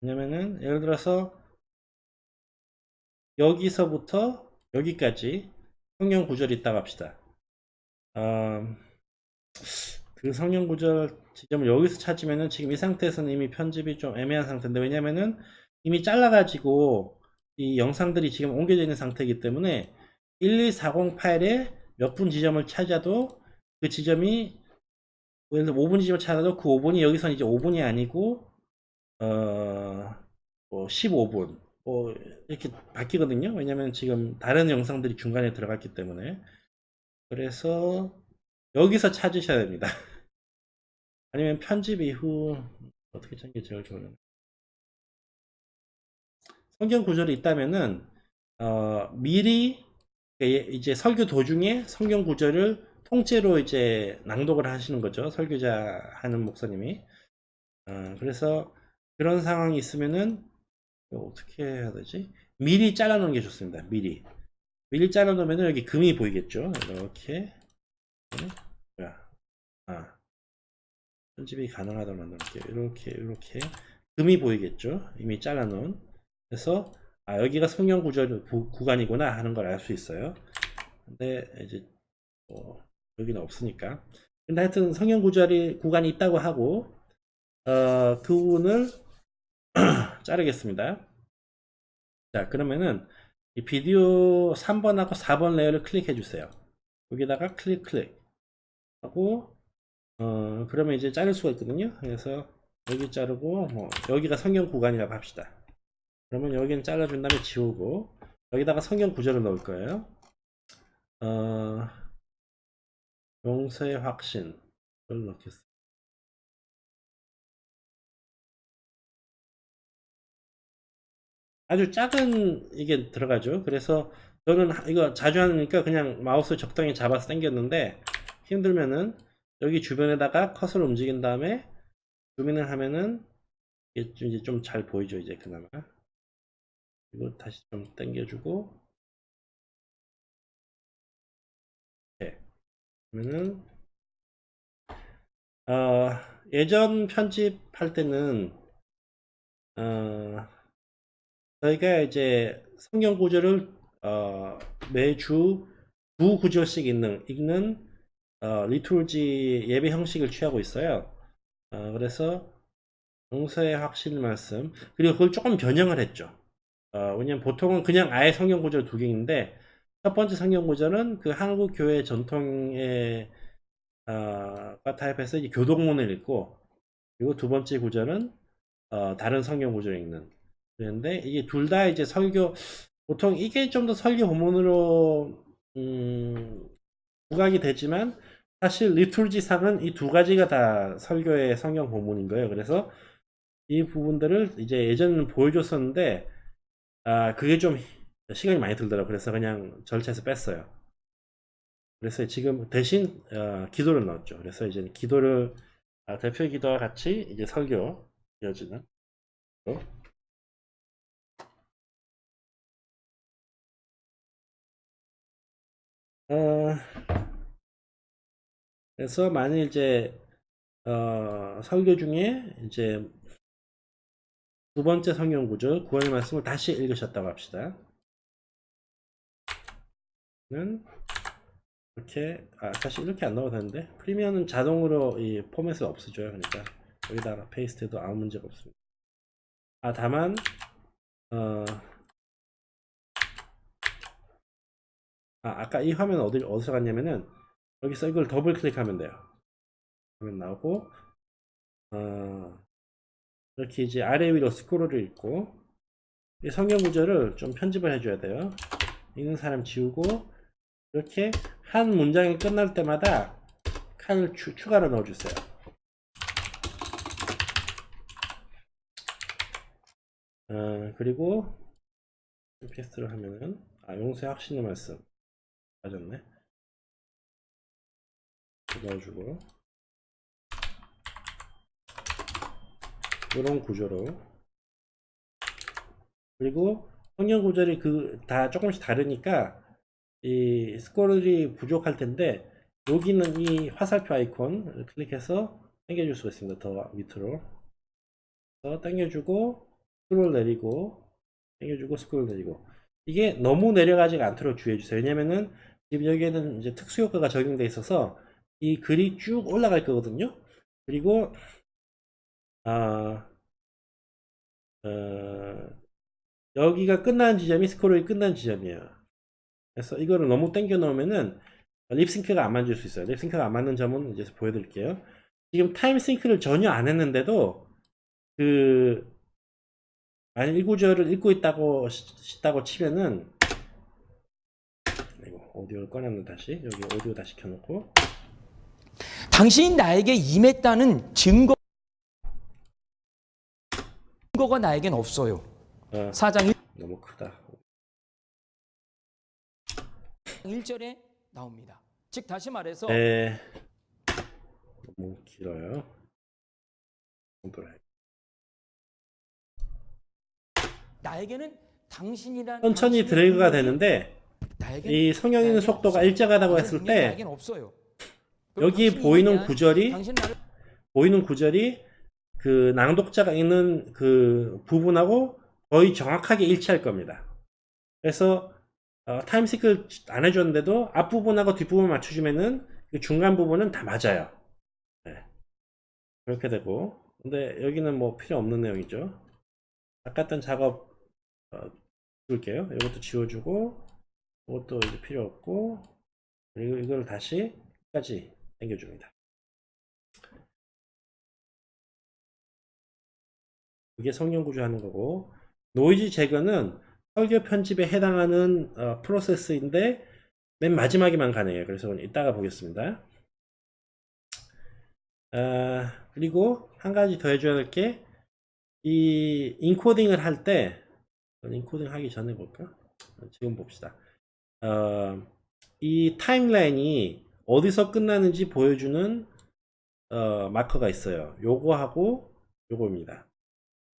왜냐면은 예를 들어서 여기서부터 여기까지 성경 구절이 있다고 합시다. 어, 그 성경 구절 지점을 여기서 찾으면은 지금 이 상태에서는 이미 편집이 좀 애매한 상태인데 왜냐면은 이미 잘라가지고 이 영상들이 지금 옮겨져 있는 상태이기 때문에 1240 파일에 몇분 지점을 찾아도 그 지점이 예를 들어 5분 지점을 찾아도 그 5분이 여기서는 이제 5분이 아니고 어뭐 15분 뭐 이렇게 바뀌거든요. 왜냐면 지금 다른 영상들이 중간에 들어갔기 때문에 그래서 여기서 찾으셔야 됩니다. 아니면 편집 이후 어떻게 찾는 게 제일 좋으려나 성경 구절이 있다면은 어, 미리 이제 설교 도중에 성경 구절을 통째로 이제 낭독을 하시는 거죠. 설교자 하는 목사님이. 어, 그래서 그런 상황이 있으면은 어떻게 해야 되지? 미리 잘라 놓는 게 좋습니다. 미리. 미리 잘라 놓으면 여기 금이 보이겠죠. 이렇게. 네. 아. 편집이 가능하도록 만들게요. 이렇게 이렇게 금이 보이겠죠. 이미 잘라 놓은. 그래서 아 여기가 성경 구절 구, 구간이구나 하는 걸 알 수 있어요. 근데 이제 뭐 여기는 없으니까. 근데 하여튼 성경 구절이 구간이 있다고 하고 어, 그 부분을 자르겠습니다. 자 그러면은 이 비디오 3번하고 4번 레이어를 클릭해 주세요. 여기다가 클릭 클릭 하고 어 그러면 이제 자를 수가 있거든요. 그래서 여기 자르고 뭐 여기가 성경 구간이라고 합시다. 그러면 여기는 잘라준 다음에 지우고 여기다가 성경 구절을 넣을 거예요. 어, 용서의 확신을 넣겠습니다. 아주 작은 이게 들어가죠. 그래서 저는 하- 이거 자주 하니까 그냥 마우스 적당히 잡아서 당겼는데 힘들면은 여기 주변에다가 컷을 움직인 다음에 주민을 하면은 이게 좀 이제 좀 잘 보이죠. 이제 그나마. 그리고 다시 좀 당겨주고 그러면은 어, 예전 편집할 때는 어, 저희가 이제 성경 구절을 어, 매주 두 구절씩 읽는 읽는 어, 리tur지 예배 형식을 취하고 있어요. 어, 그래서 용서의 확실 말씀 그리고 그걸 조금 변형을 했죠. 어, 왜냐면 보통은 그냥 아예 성경 구절 두 개인데 첫 번째 성경 구절은 그 한국 교회 전통의 어, 과 타입해서 이제 교동문을 읽고 그리고 두 번째 구절은 어, 다른 성경 구절을 읽는 그런데 이게 둘 다 이제 설교 보통 이게 좀 더 설교 본문으로 음, 부각이 되지만 사실 리툴지상은 이 두 가지가 다 설교의 성경 본문인 거예요. 그래서 이 부분들을 이제 예전에는 보여줬었는데 아 그게 좀 시간이 많이 들더라고요. 그래서 그냥 절차에서 뺐어요. 그래서 지금 대신 어, 기도를 넣었죠. 그래서 이제 기도를 아, 대표 기도와 같이 이제 설교 이어지는 거. 어, 그래서 만일 이제 어, 설교 중에 이제 두 번째 성경 구절 구원의 말씀을 다시 읽으셨다고 합시다. 는 이렇게 아 사실 이렇게 안 넣어도 되는데 Premiere는 자동으로 이 포맷을 없애줘요. 그러니까 여기다가 paste도 아무 문제가 없습니다. 아 다만 어 아, 아까 이 화면 어디, 어디서 갔냐면은, 여기서 이걸 더블 클릭하면 돼요. 그러면 나오고, 어, 이렇게 이제 아래 위로 스크롤을 읽고, 이 성경 구절을 좀 편집을 해줘야 돼요. 읽는 사람 지우고, 이렇게 한 문장이 끝날 때마다 칸을 추, 추가로 넣어주세요. 어, 그리고, paste를 하면은, 아, 용서의 확신의 말씀. 맞았네. 넣어주고 이런 구조로 그리고 성경 구절이 그 다 조금씩 다르니까 이 스크롤이 부족할 텐데 여기는 이 화살표 아이콘 클릭해서 당겨줄 수가 있습니다. 더 밑으로 더 당겨주고 스크롤 내리고 당겨주고 스크롤 내리고 이게 너무 내려가지 않도록 주의해 주세요. 왜냐면은 지금 여기에는 이제 특수 효과가 적용돼 있어서 이 글이 쭉 올라갈 거거든요. 그리고 아 어, 여기가 끝나는 지점이 스크롤이 끝난 지점이에요. 그래서 이거를 너무 당겨 놓으면은 립싱크가 안 맞을 수 있어요. 립싱크가 안 맞는 점은 이제 보여드릴게요. 지금 타임싱크를 전혀 안 했는데도 그 만약 1구절을 읽고 있다고 싶다고 치면은 이거 오디오를 꺼냈는데 다시 여기 오디오 다시 켜놓고 당신이 나에게 임했다는 증거 증거가 나에겐 없어요. 어, 4장 너무 크다 1절에 나옵니다. 즉 다시 말해서 에 너무 길어요. 나에게는 당신이란 천천히 드래그가 되는데 이 나에겐 속도가. 일정하다고 했을 때. 여기 보이는? 구절이 보이는 구절이 그 낭독자가 읽는 그 부분하고 거의 정확하게 일치할 겁니다. 그래서 어, 타임시클 안 해줬는데도 앞부분하고 뒷부분 맞춰주면은 그 중간 부분은 다 맞아요. 네. 그렇게 되고 근데 여기는 뭐 필요 없는 내용이죠. 아까 했던 작업 어, 지울게요. 이것도 지워주고 이것도 이제 필요 없고 그리고 이걸 다시 끝까지 당겨줍니다. 그게 성경 구절 하는 거고 노이즈 제거는 설교 편집에 해당하는 어, 프로세스인데 맨 마지막에만 가능해요. 그래서 이따가 보겠습니다. 아, 그리고 한 가지 더 해줘야 될 게 이 인코딩을 할 때 인코딩 하기 전에 볼까? 지금 봅시다. 어, 이 타임라인이 어디서 끝나는지 보여주는 어, 마커가 있어요. 요거하고 요거입니다.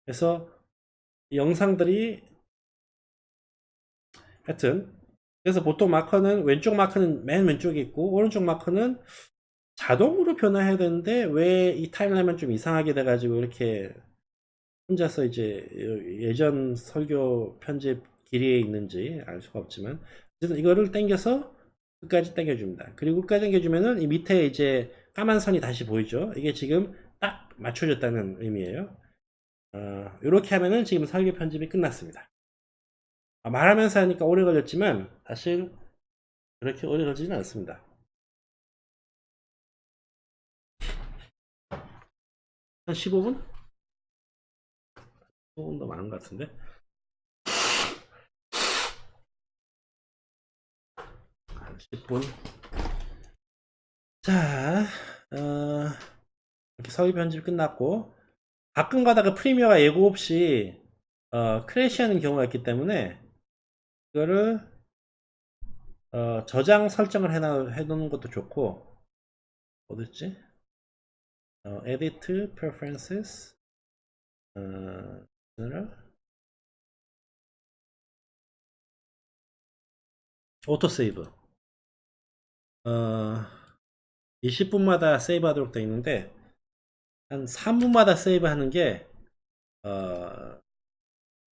그래서 이 영상들이 하여튼 그래서 보통 마커는 왼쪽 마커는 맨 왼쪽에 있고 오른쪽 마커는 자동으로 변화해야 되는데 왜 이 타임라인만 좀 이상하게 돼가지고 이렇게 혼자서 이제 예전 설교 편집 길이에 있는지 알 수가 없지만 어쨌든 이거를 당겨서 끝까지 당겨줍니다. 그리고 끝까지 당겨주면은 이 밑에 이제 까만 선이 다시 보이죠. 이게 지금 딱 맞춰졌다는 의미예요. 어, 이렇게 하면은 지금 설교 편집이 끝났습니다. 아, 말하면서 하니까 오래 걸렸지만 사실 그렇게 오래 걸리지는 않습니다. 한 15분? 15분 더 많은 것 같은데? 한 10분. 자, 어, 이렇게 서류 편집 끝났고, 가끔 가다가 프리미어가 예고 없이, 어, 크래시하는 경우가 있기 때문에, 이거를, 어, 저장 설정을 해놔, 해놓는 것도 좋고, 어딨지? 어, edit preferences, 어, auto save. 어, 20분마다 save 하도록 되어 있는데, 한 3분마다 save 하는 게, 어,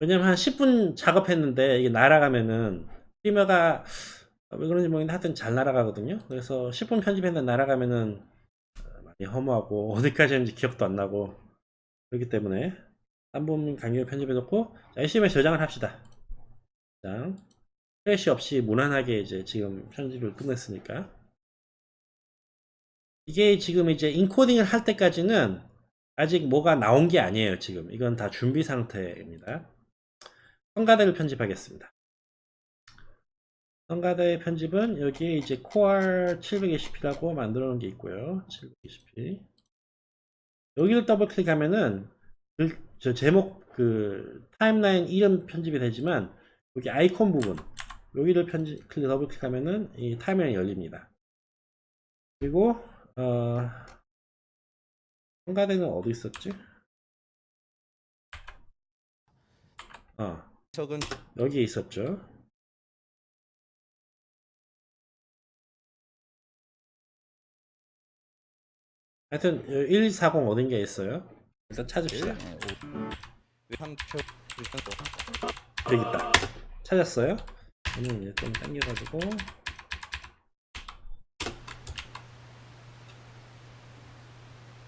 왜냐면 한 10분 작업했는데, 이게 날아가면은, Premiere가, 왜 그런지 모르겠는데, 하여튼 잘 날아가거든요. 그래서 10분 편집했는데 날아가면은, 어, 많이 허무하고, 어디까지 했는지 기억도 안 나고, 그렇기 때문에, 3분 간격을 편집해 놓고, 자, 열심히 저장을 합시다. 자, crash 없이 무난하게 이제 지금 편집을 끝냈으니까. 이게 지금 이제 인코딩을 할 때까지는 아직 뭐가 나온 게 아니에요, 지금. 이건 다 준비 상태입니다. 성가대를 편집하겠습니다. 성가대 편집은 여기에 이제 choir 720p라고 만들어 놓은 게 있고요. 720p. 여기를 더블 클릭하면은 그, 저 제목 그 타임라인 이름 편집이 되지만 여기 아이콘 부분 여기를 편집 클릭 더블 클릭하면은 이 타임라인이 열립니다. 그리고 어 성가대는 어디 있었지? 어 석은 여기에 있었죠. 하여튼 1240 어딘가에 있어요. 일단 찾읍시다. 외상표 여기 있다. 찾았어요? 저는 이제 좀 당겨가지고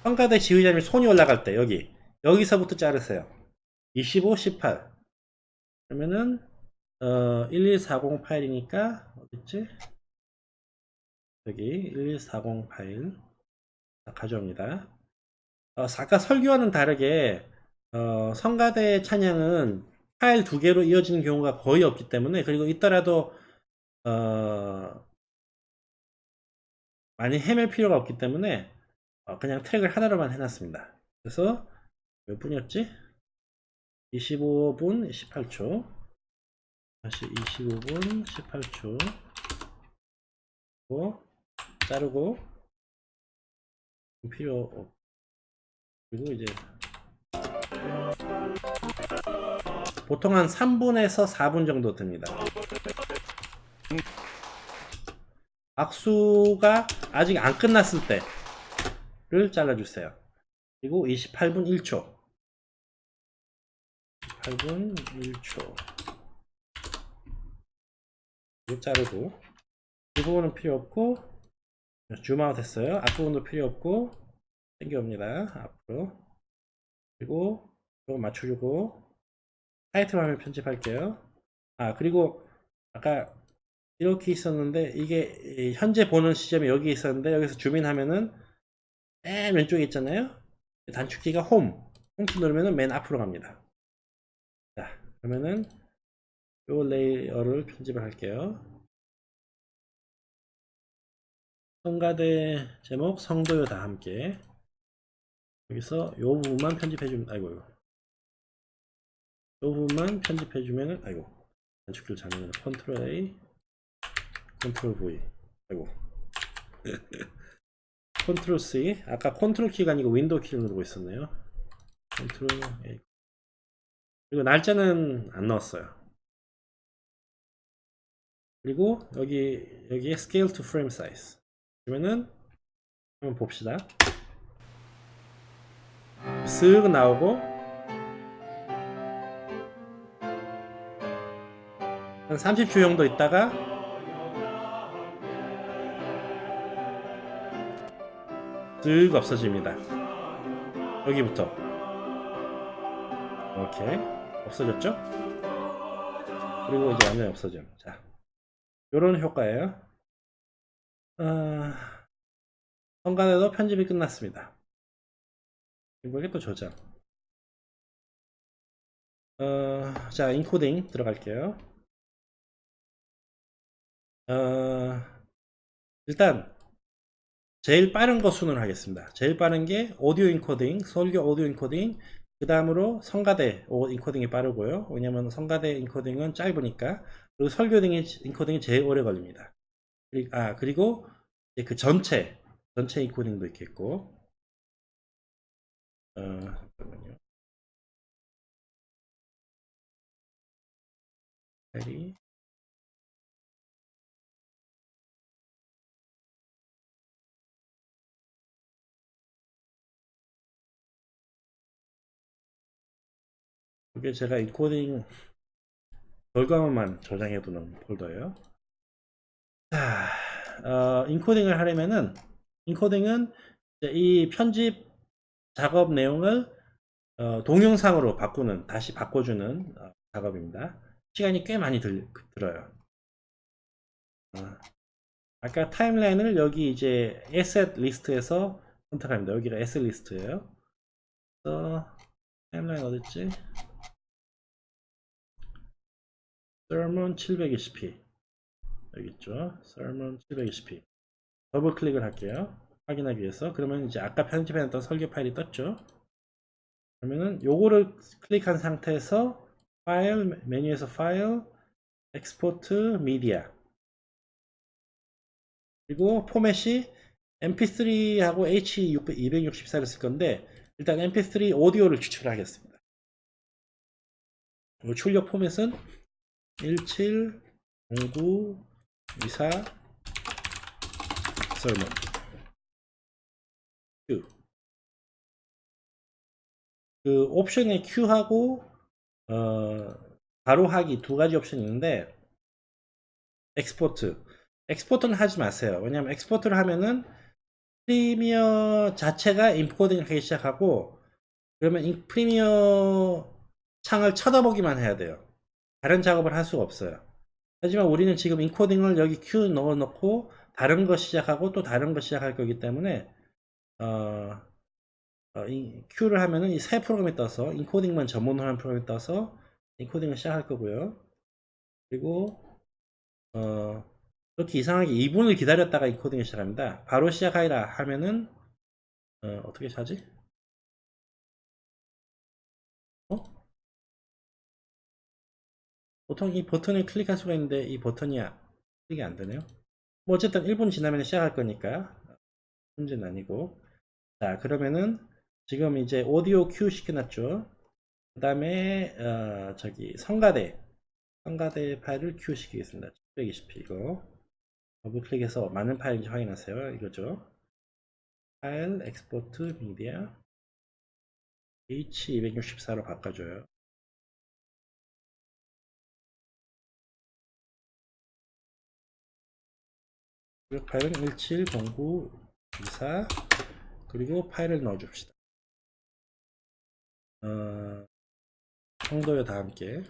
평가대 지휘자님이 손이 올라갈 때 여기 여기서부터 자르세요. 25, 18 그러면은 어, 1140 파일이니까 어딨지? 여기 1140 파일 자, 가져옵니다. 어, 아까 설교와는 다르게 어, 성가대 찬양은 파일 두 개로 이어지는 경우가 거의 없기 때문에 그리고 있더라도 어, 많이 헤맬 필요가 없기 때문에 어, 그냥 트랙을 하나로만 해놨습니다. 그래서 몇 분이었지? 25분 18초 다시 25분 18초 고 자르고 필요 없 그리고 이제 보통 한 3분에서 4분 정도 듭니다. 악수가 아직 안 끝났을 때를 잘라주세요. 그리고 28분 1초 28분 1초 이거 자르고 이 부분은 필요 없고 줌아웃 했어요. 앞부분도 필요 없고 당겨옵니다. 앞으로 그리고 이거 맞춰주고 타이틀 화면 편집할게요. 아 그리고 아까 이렇게 있었는데 이게 현재 보는 시점이 여기 있었는데 여기서 줌인하면은 맨 왼쪽에 있잖아요. 단축키가 Home. Home키 누르면은 맨 앞으로 갑니다. 자 그러면은 요 레이어를 편집을 할게요. 성가대 제목 성도요 다 함께. 여기서 요 부분만 편집해 주면 아이고 요 부분만 편집해주면은 아이고. 단축키를 잘못 컨트롤 A 컨트롤 V. 아이고. 컨트롤 C. 아까 컨트롤 키가 아니고 윈도우 키를 누르고 있었네요. 컨트롤 A 그리고 날짜는 안 넣었어요. 그리고 여기 여기에 scale to frame size. 그러면은 한번 봅시다. 쓱 나오고 한 30초 정도 있다가 쓱 없어집니다. 여기부터. 오케이 없어졌죠? 그리고 이제 완전히 없어져 자 요런 효과예요. 아, 성간에도 편집이 끝났습니다. 이게 또 저장. 어, 자 인코딩 들어갈게요. 어, 일단 제일 빠른 거 순으로 하겠습니다. 제일 빠른 게 오디오 인코딩, 설교 오디오 인코딩, 그 다음으로 성가대 오- 인코딩이 빠르고요. 왜냐면 성가대 인코딩은 짧으니까. 그리고 설교 등 인코딩이 제일 오래 걸립니다. 아, 그리고 그 전체, 전체 인코딩도 있겠고. 어, 잠깐만요. 이 이게 제가 인코딩 결과물만 저장해 두는 폴더예요. 자, 어, 인코딩을 하려면은 인코딩은 이 편집 작업 내용을 어, 동영상으로 바꾸는 다시 바꿔주는 어, 작업입니다. 시간이 꽤 많이 들, 들어요. 어, 아까 timeline을 여기 이제 asset list에서 선택합니다. 여기가 asset list예요. timeline 어딨지? Sermon 720p 여기 있죠? sermon 720p 더블 클릭을 할게요. 확인하기 위해서. 그러면 이제 아까 편집해놨던 설계 파일이 떴죠? 그러면은 요거를 클릭한 상태에서 파일 메뉴에서 파일 export media 그리고 포맷이 mp3하고 h264를 쓸 건데 일단 mp3 오디오를 추출하겠습니다. 출력 포맷은 17 09 24 sermon. Queue 그 옵션에 queue하고 어 바로 하기 두 가지 옵션이 있는데 export. Export는 하지 마세요. 왜냐면 export를 하면은 프리미어 자체가 인코딩을 하기 시작하고 그러면 이 프리미어 창을 쳐다보기만 해야 돼요 다른 작업을 할 수가 없어요. 하지만 우리는 지금 인코딩을 여기 Q 넣어 놓고 다른 거 시작하고 또 다른 거 시작할 거기 때문에 어, 어, 이 Q를 하면은 이 새 프로그램이 떠서 인코딩만 전문으로 하는 프로그램이 떠서 인코딩을 시작할 거고요. 그리고 어, 이렇게 이상하게 2분을 기다렸다가 인코딩을 시작합니다. 바로 시작하라 하면은 어, 어떻게 하지? 보통 이 버튼을 클릭할 수가 있는데 이 버튼이 아- 클릭이 안 되네요. 뭐 어쨌든 1분 지나면 시작할 거니까 문제는 아니고 자 그러면은 지금 이제 오디오 큐 시켜놨죠. 그 다음에 어, 저기 성가대 성가대 파일을 queue 시키겠습니다. 720p 이거 더블 클릭해서 맞는 파일인지 확인하세요. 이거죠. 파일 export media H264로 바꿔줘요. 그리고 파일은 170924 그리고 파일을 넣어줍시다. 어, 성도요 다 함께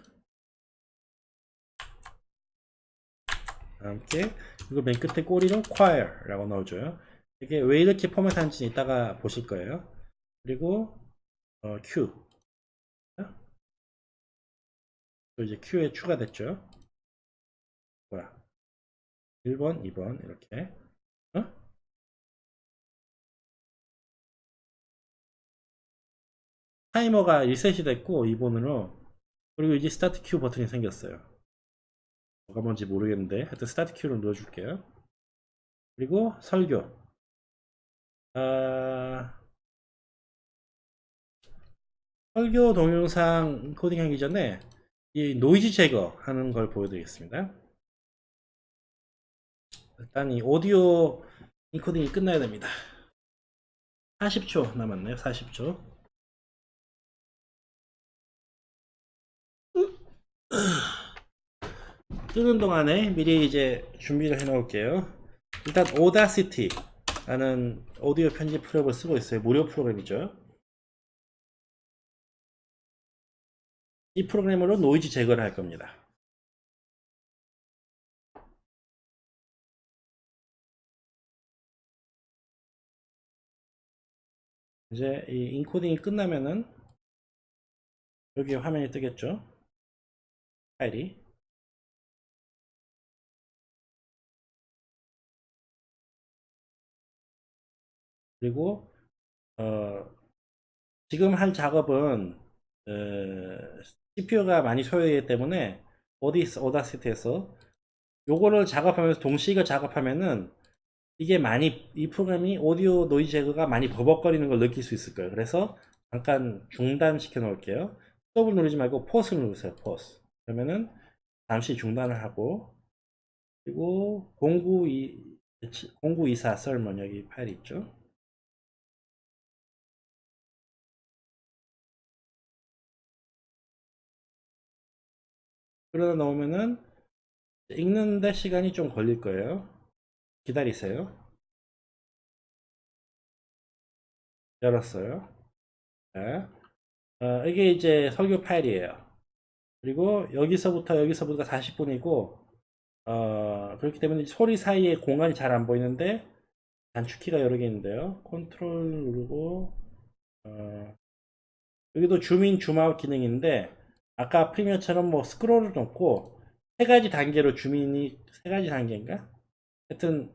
다 함께 그리고 맨 끝에 꼬리로 choir라고 넣어줘요. 이게 왜 이렇게 포맷하는지 이따가 보실 거예요. 그리고 어, Q 또 이제 Q에 추가됐죠. 뭐야? 1번, 2번 이렇게 어? 타이머가 리셋이 됐고 2번으로 그리고 이제 start queue 버튼이 생겼어요. 뭐가 뭔지 모르겠는데 하여튼 start queue를 눌러줄게요. 그리고 설교. 아, 설교 동영상 코딩하기 전에 이 노이즈 제거하는 걸 보여드리겠습니다. 일단 이 오디오 인코딩이 끝나야 됩니다. 40초 남았네요. 40초. 뜨는 동안에 미리 이제 준비를 해 놓을게요. 일단 Audacity 라는 오디오 편집 프로그램을 쓰고 있어요. 무료 프로그램이죠. 이 프로그램으로 노이즈 제거를 할 겁니다. 이제 이 인코딩이 끝나면은 여기 화면이 뜨겠죠? 파일이 그리고 어, 지금 할 작업은 어, CPU가 많이 소요되기 때문에 어디 오다시티에서 요거를 작업하면서 동시에 작업하면은 이게 많이 이 프로그램이 오디오 노이즈 제거가 많이 버벅거리는 걸 느낄 수 있을 거예요. 그래서 잠깐 중단시켜 놓을게요. 스톱을 누르지 말고 pause 누르세요. Pause. 그러면은 잠시 중단을 하고 그리고 0924 0924 sermon 여기 파일 있죠. 끌어다 놓으면은 읽는데 시간이 좀 걸릴 거예요. 기다리세요. 열었어요. 자, 어, 이게 이제 설교 파일이에요. 그리고 여기서부터 여기서부터 40분이고 어, 그렇기 때문에 소리 사이에 공간이 잘 안 보이는데 단축키가 여러 개 있는데요. 컨트롤 누르고 어, 여기도 줌인 줌아웃 기능인데 아까 프리미어처럼 뭐 스크롤을 놓고 세 가지 단계로 줌인이 세 가지 단계인가? 하여튼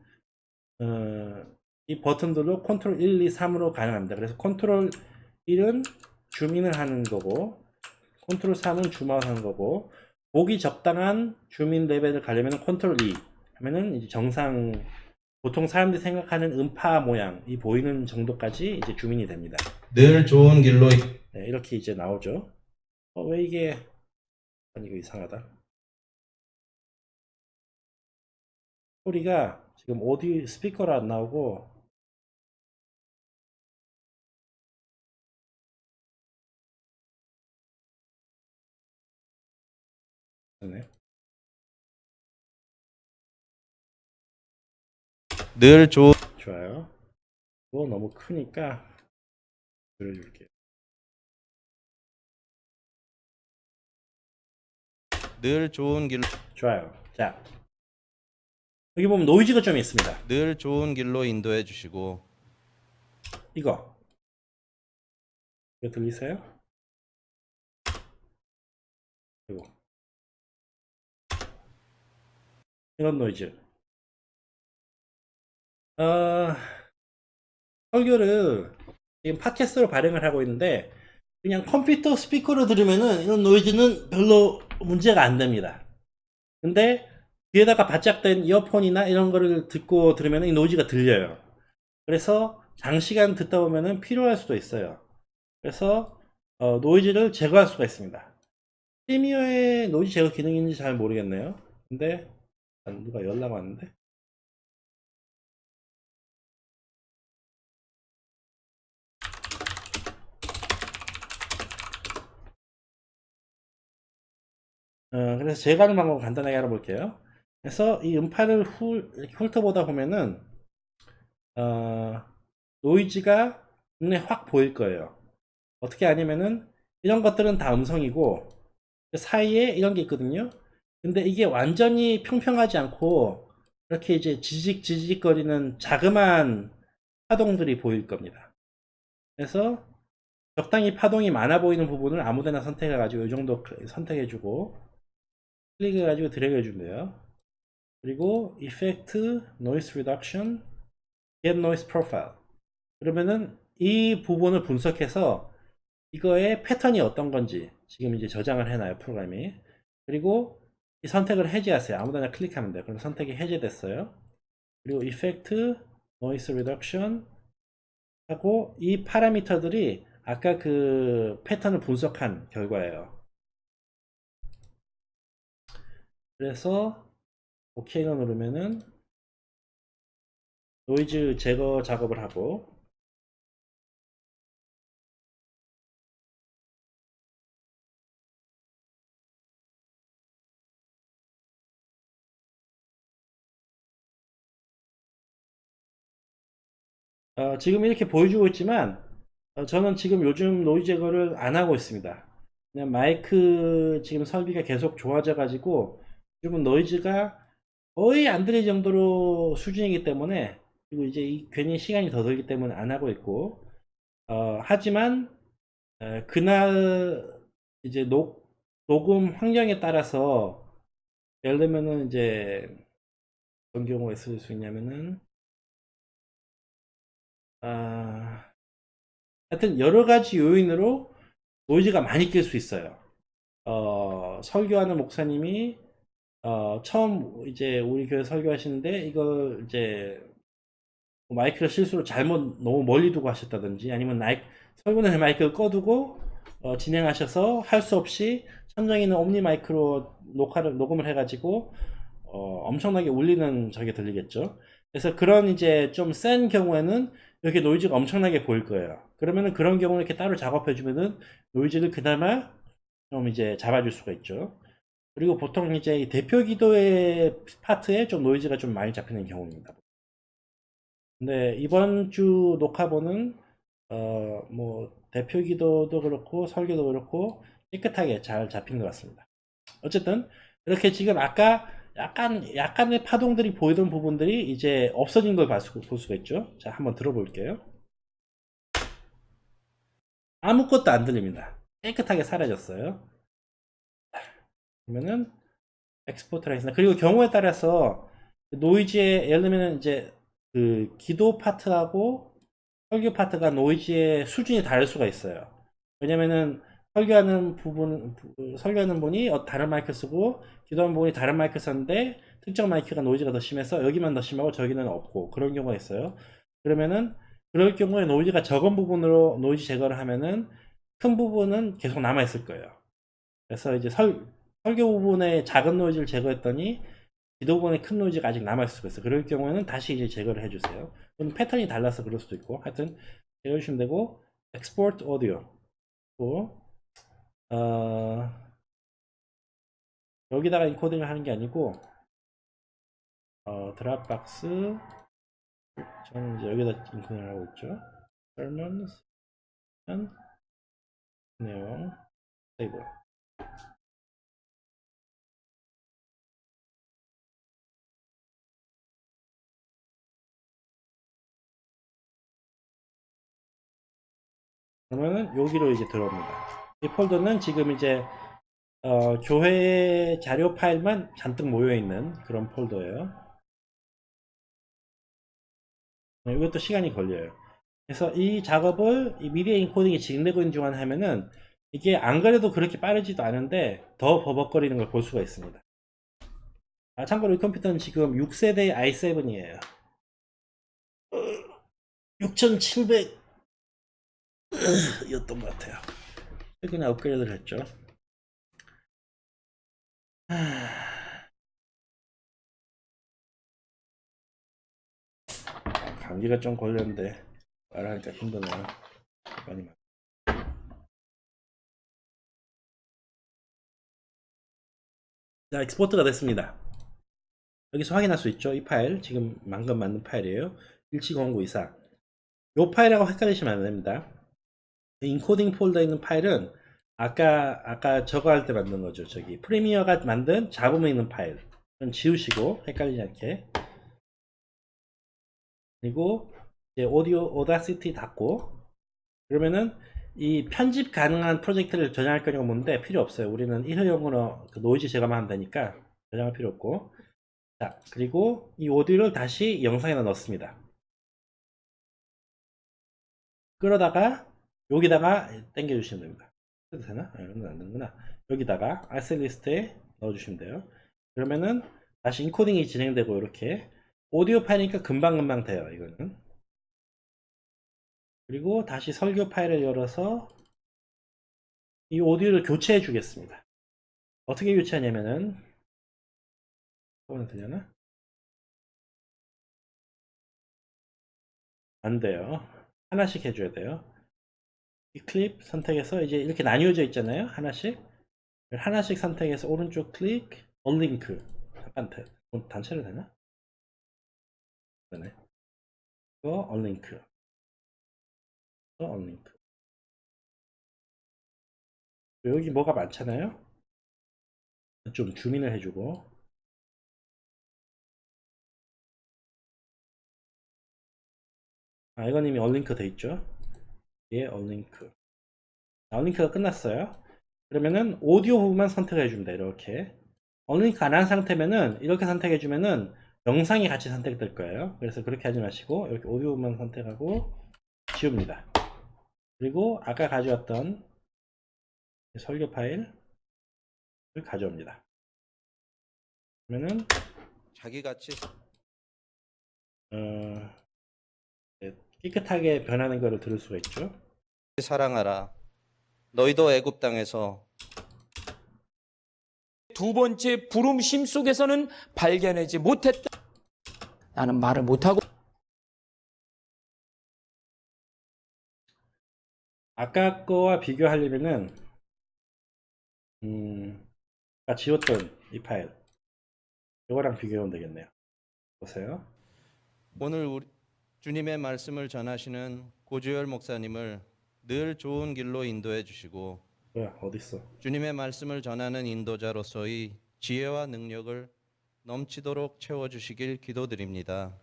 어, 이 버튼들로 컨트롤 1, 2, 3으로 가능합니다. 그래서 컨트롤 1은 줌인을 하는 거고 컨트롤 3은 줌아웃 하는 거고 보기 적당한 줌인 레벨을 가려면 컨트롤 2 하면은 이제 정상 보통 사람들이 생각하는 음파 모양 이 보이는 정도까지 이제 줌인이 됩니다. 늘 좋은 길로 네, 이렇게 이제 나오죠. 어, 왜 이게 아니 이거 이상하다. 소리가 지금 오디 스피커로 안 나오고 네. 늘 좋은 좋아요. 이거 너무 크니까 줄여줄게요. 늘 좋은 길로 좋아요. 자 여기 보면 노이즈가 좀 있습니다. 늘 좋은 길로 인도해 주시고 이거 이거 들리세요? 이거 이런 노이즈 어, 설교를 지금 팟캐스트로 발행을 하고 있는데 그냥 컴퓨터 스피커로 들으면은 이런 노이즈는 별로 문제가 안 됩니다. 근데 귀에다가 바짝 댄 이어폰이나 이런 거를 듣고 들으면 이 노이즈가 들려요. 그래서 장시간 듣다 보면은 필요할 수도 있어요. 그래서 어, 노이즈를 제거할 수가 있습니다. 프리미어에 노이즈 제거 기능이 있는지 잘 모르겠네요. 근데 아, 누가 연락 왔는데? 어, 그래서 제가 하는 방법을 간단하게 알아볼게요. 그래서 이 음파를 훑어보다 보면은 어, 노이즈가 눈에 확 보일 거예요. 어떻게 하냐면은 이런 것들은 다 음성이고 그 사이에 이런 게 있거든요. 근데 이게 완전히 평평하지 않고 이렇게 이제 지직 지직거리는 자그마한 파동들이 보일 겁니다. 그래서 적당히 파동이 많아 보이는 부분을 아무데나 선택해 가지고 이 정도 선택해 주고 클릭해 가지고 드래그 해 주면 돼요. 그리고 Effect, Noise Reduction, Get Noise Profile. 그러면은 이 부분을 분석해서 이거의 패턴이 어떤 건지 지금 이제 저장을 해놔요 프로그램이. 그리고 이 선택을 해제하세요. 아무데나 클릭하면 돼요. 그럼 선택이 해제됐어요. 그리고 effect noise reduction 하고 이 파라미터들이 아까 그 패턴을 분석한 결과예요. 그래서 OK를 누르면은 노이즈 제거 작업을 하고 어, 지금 이렇게 보여주고 있지만 어, 저는 지금 요즘 노이즈 제거를 안 하고 있습니다. 그냥 마이크 지금 설비가 계속 좋아져 가지고 지금은 노이즈가 거의 안 들릴 정도로 수준이기 때문에 그리고 이제 이 괜히 시간이 더 들기 때문에 안 하고 있고 어, 하지만 에, 그날 이제 녹, 녹음 환경에 따라서 예를 들면은 이제 어떤 경우가 있을 수 있냐면은 아, 하여튼 여러 가지 요인으로 노이즈가 많이 낄 수 있어요. 어, 설교하는 목사님이 어, 처음 이제 우리 교회 설교하시는데 이걸 이제 마이크를 실수로 잘못 너무 멀리 두고 하셨다든지 아니면 나이, 설교는 마이크를 꺼두고 어, 진행하셔서 할 수 없이 천정에 있는 옴니 마이크로 녹화를 녹음을 해가지고 어, 엄청나게 울리는 저게 들리겠죠. 그래서 그런 이제 좀 센 경우에는 이렇게 노이즈가 엄청나게 보일 거예요. 그러면은 그런 경우는 이렇게 따로 작업해 주면은 노이즈를 그나마 좀 이제 잡아줄 수가 있죠. 그리고 보통 이제 이 대표 기도의 파트에 좀 노이즈가 좀 많이 잡히는 경우입니다. 근데 이번 주 녹화본은 어 뭐 대표 기도도 그렇고 설교도 그렇고 깨끗하게 잘 잡힌 것 같습니다. 어쨌든 이렇게 지금 아까 약간 약간의 파동들이 보이던 부분들이 이제 없어진 걸 볼 수가 있죠. 자, 한번 들어볼게요. 아무것도 안 들립니다. 깨끗하게 사라졌어요. 그러면은 export를 하겠습니다. 그리고 경우에 따라서 노이즈의 예를 들면 이제 그 기도 파트하고 설교 파트가 노이즈의 수준이 다를 수가 있어요. 왜냐면은 설교하는 부분 부- 설교하는 분이 어, 다른 마이크 쓰고 기도하는 분이 다른 마이크 썼는데 특정 마이크가 노이즈가 더 심해서 여기만 더 심하고 저기는 없고 그런 경우가 있어요. 그러면은 그럴 경우에 노이즈가 적은 부분으로 노이즈 제거를 하면은 큰 부분은 계속 남아 있을 거예요. 그래서 이제 설, 설교 부분의 작은 노이즈를 제거했더니 기도 부분의 큰 노이즈가 아직 남아 있을 수가 있어요. 그럴 경우에는 다시 이제 제거를 해주세요. 그럼 패턴이 달라서 그럴 수도 있고 하여튼 제거해 주시면 되고 export audio 또 어, 여기다가 인코딩을 하는 게 아니고 어, 드랍박스 저는 이제 여기다 인코딩을 하고 있죠. sermons 한 내용 세이브 그러면은 여기로 이제 들어옵니다. 이 폴더는 지금 이제 어, 교회 자료 파일만 잔뜩 모여 있는 그런 폴더예요. 네, 이것도 시간이 걸려요. 그래서 이 작업을 이 미디어 인코딩이 진행되고 있는 중간 하면은 이게 안 그래도 그렇게 빠르지도 않은데 더 버벅거리는 걸 볼 수가 있습니다. 아, 참고로 이 컴퓨터는 지금 6세대 i7이에요. 6700 였던 것 같아요. 최근에 업그레이드를 했죠. 하... 감기가 좀 걸렸는데 말하니까 힘드네요. 많이 말. 자, 익스포트가 됐습니다. 여기서 확인할 수 있죠. 이 파일 지금 방금 만든 파일이에요. 170924. 이 파일하고 헷갈리시면 안 됩니다. 인코딩 폴더에 있는 파일은 아까 아까 저거 할 때 만든 거죠. 저기 프리미어가 만든 잡음에 있는 파일. 은 지우시고 헷갈리지 않게. 그리고 이제 오디오 Audacity 닫고 그러면은 이 편집 가능한 프로젝트를 저장할 거냐고 묻는데 필요 없어요. 우리는 일회용으로 그 노이즈 제거만 하면 되니까 저장할 필요 없고. 자, 그리고 이 오디오를 다시 영상에다 넣습니다. 그러다가 여기다가 당겨주시면 됩니다. 해도 되나? 아, 이런 건 안 되는구나. 여기다가 아셀 리스트에 넣어주시면 돼요. 그러면은 다시 인코딩이 진행되고 이렇게 오디오 파일이니까 금방금방 돼요. 이거는. 그리고 다시 설교 파일을 열어서 이 오디오를 교체해 주겠습니다. 어떻게 교체하냐면은 이거는 되려나? 안 돼요. 하나씩 해줘야 돼요. 이 클립 선택해서 이제 이렇게 나뉘어져 있잖아요. 하나씩. 하나씩 선택해서 오른쪽 클릭, 언링크. 단체, 단체로 되나? 되네. 이거 언링크. 이거 언링크. 여기 뭐가 많잖아요. 좀 주민을 해주고. 아, 이건 이미 언링크 돼 있죠. 예, 언링크. 자, 언링크가 끝났어요. 그러면은 오디오 부분만 선택해 줍니다. 이렇게. 언링크 안 한 상태면은 이렇게 선택해 주면은 영상이 같이 선택될 거예요. 그래서 그렇게 하지 마시고 이렇게 오디오 부분만 선택하고 지웁니다. 그리고 아까 가져왔던 설교 파일을 가져옵니다. 그러면은 자기같이 어, 네, 깨끗하게 변하는 것을 들을 수가 있죠. 사랑하라. 너희도 애굽 땅에서 두 번째 부름심 속에서는 발견하지 못했다. 나는 말을 못하고 아까 거와 비교하려면은 음, 아까 지웠던 이 파일 이거랑 비교하면 되겠네요. 보세요. 오늘 우리 주님의 말씀을 전하시는 고주열 목사님을 늘 좋은 길로 인도해 주시고 뭐야 어딨어? 주님의 말씀을 전하는 인도자로서의 지혜와 능력을 넘치도록 채워 주시길 기도드립니다.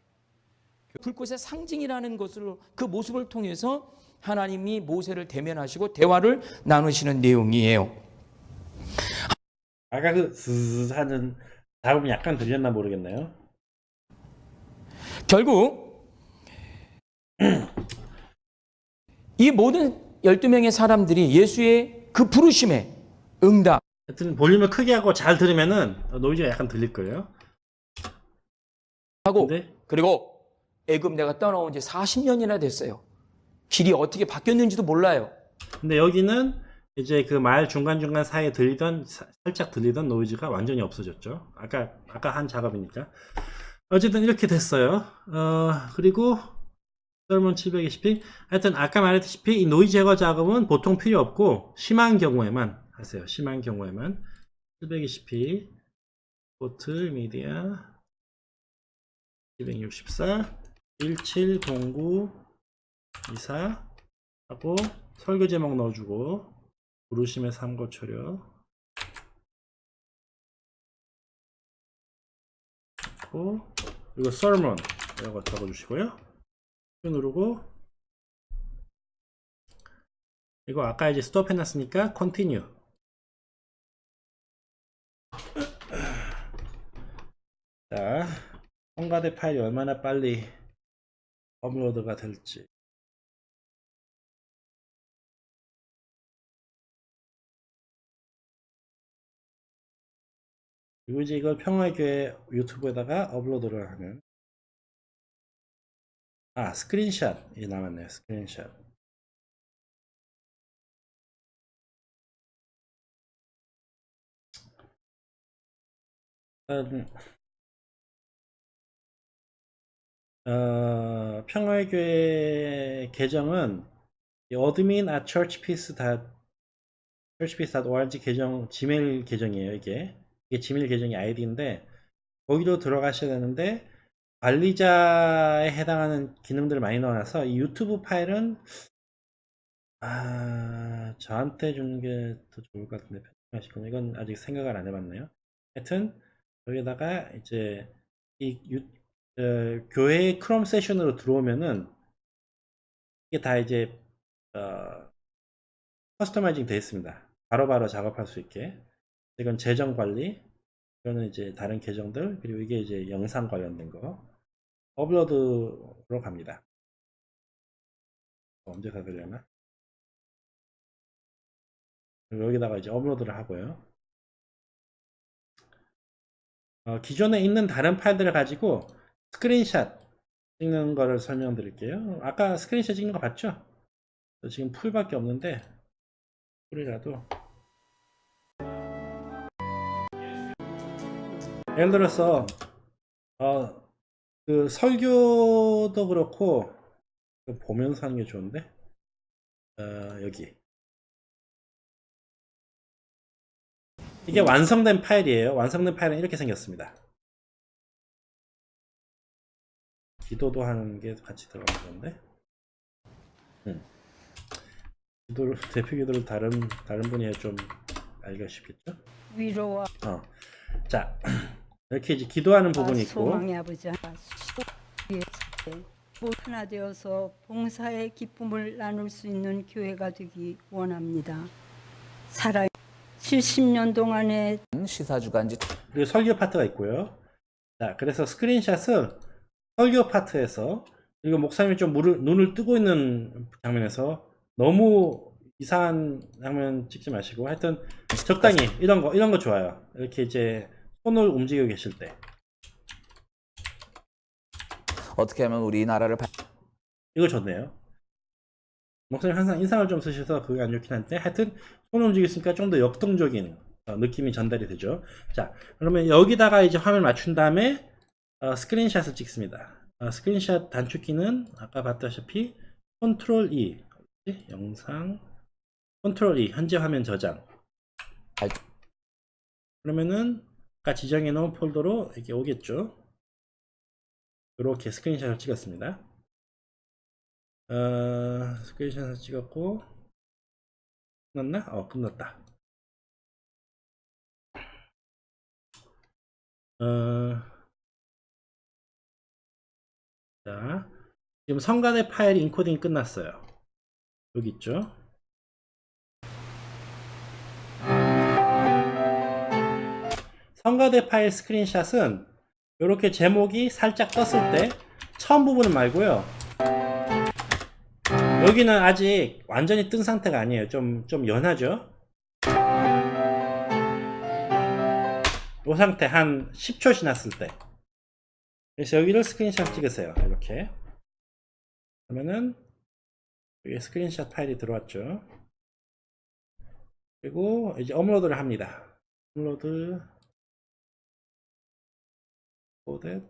불꽃의 상징이라는 것을 그 모습을 통해서 하나님이 모세를 대면하시고 대화를 나누시는 내용이에요. 아까 그 스스 하는 작업이 약간 들렸나 모르겠네요. 결국 이 모든 12명의 사람들이 예수의 그 부르심에 응답 하여튼 볼륨을 크게 하고 잘 들으면은 노이즈가 약간 들릴 거예요. 하고 근데 그리고 애굽 내가 떠나온 지 40년이나 됐어요. 길이 어떻게 바뀌었는지도 몰라요. 근데 여기는 이제 그 말 중간중간 사이에 들리던 사- 살짝 들리던 노이즈가 완전히 없어졌죠. 아까 아까 한 작업이니까. 어쨌든 이렇게 됐어요. 어, 그리고 설문 720p 하여튼 아까 말했다시피 이 노이즈 제거 작업은 보통 필요 없고 심한 경우에만 하세요. 심한 경우에만. 720p 포트 미디어 264 1709 24 하고 설교 제목 넣어주고 부르심의 삼고초려. 고 이거 sermon 이거 적어주시고요 누르고 이거 아까 이제 스톱 해놨으니까 continue. 자 홈가드 파일이 얼마나 빨리 업로드가 될지. 그리고 이제 이걸 평화교회 유튜브에다가 업로드를 하는 아 스크린샷이 남았네요 스크린샷. 음, 어, 평화교회 계정은 admin at churchpeace churchpeace.org 계정 지메일 계정이에요 이게. 이게 지메일 계정이 아이디인데 거기로 들어가셔야 되는데 관리자에 해당하는 기능들을 많이 넣어놔서 이 유튜브 파일은 아 저한테 주는 게 더 좋을 것 같은데 편집하시고 이건 아직 생각을 안 해봤네요. 하여튼 여기다가 이제 이 유, 어, 교회 크롬 세션으로 들어오면은 이게 다 이제 어, 커스터마이징 되어 있습니다. 바로바로 작업할 수 있게. 이건 재정 관리 이거는 이제 다른 계정들 그리고 이게 이제 영상 관련된 거 업로드로 갑니다 언제 다 되려나 여기다가 이제 업로드를 하고요. 어, 기존에 있는 다른 파일들을 가지고 스크린샷 찍는 거를 설명드릴게요. 아까 스크린샷 찍는 거 봤죠? 지금 풀밖에 없는데 풀이라도 예를 들어서 어, 그 설교도 그렇고 그 보면서 하는 게 좋은데 어, 여기 이게 완성된 파일이에요. 완성된 파일은 이렇게 생겼습니다. 기도도 하는 게 같이 들어가는 건데. 음. 기도를 대표 기도를 다른 다른 분이 좀 알기가 쉽겠죠? 위로와 어. 자 이렇게 이제 기도하는 부분이 있고 소망의 아버지 위에 모 하나 되어서 봉사의 기쁨을 나눌 수 있는 교회가 되기 원합니다. 살아 70년 동안의 시사주간지 그리고 설교 파트가 있고요. 자, 그래서 스크린샷은 설교 파트에서 그리고 목사님이 좀 물을, 눈을 뜨고 있는 장면에서 너무 이상한 장면 찍지 마시고 하여튼 적당히 이런 거 이런 거 좋아요. 이렇게 이제 손을 움직이고 계실 때 어떻게 하면 우리나라를 이거 좋네요. 목사님 항상 인상을 좀 쓰셔서 그게 안 좋긴 한데 하여튼 손 움직였으니까 좀 더 역동적인 어, 느낌이 전달이 되죠. 자 그러면 여기다가 이제 화면 맞춘 다음에 어, 스크린샷을 찍습니다. 어, 스크린샷 단축키는 아까 봤다시피 control E? 영상 control E 현재 화면 저장 그러면은 아까 지정해 놓은 폴더로 이렇게 오겠죠. 이렇게 스크린샷을 찍었습니다. 어, 스크린샷을 찍었고 끝났나? 어 끝났다 어, 자 지금 성간의 파일 인코딩 끝났어요 여기 있죠 성가대 파일 스크린샷은 이렇게 제목이 살짝 떴을 때 처음 부분은 말고요 여기는 아직 완전히 뜬 상태가 아니에요. 좀, 좀 연하죠? 이 상태 한 10초 지났을 때. 그래서 여기를 스크린샷 찍으세요. 이렇게. 그러면은, 여기 스크린샷 파일이 들어왔죠. 그리고 이제 업로드를 합니다. 업로드, 코댓,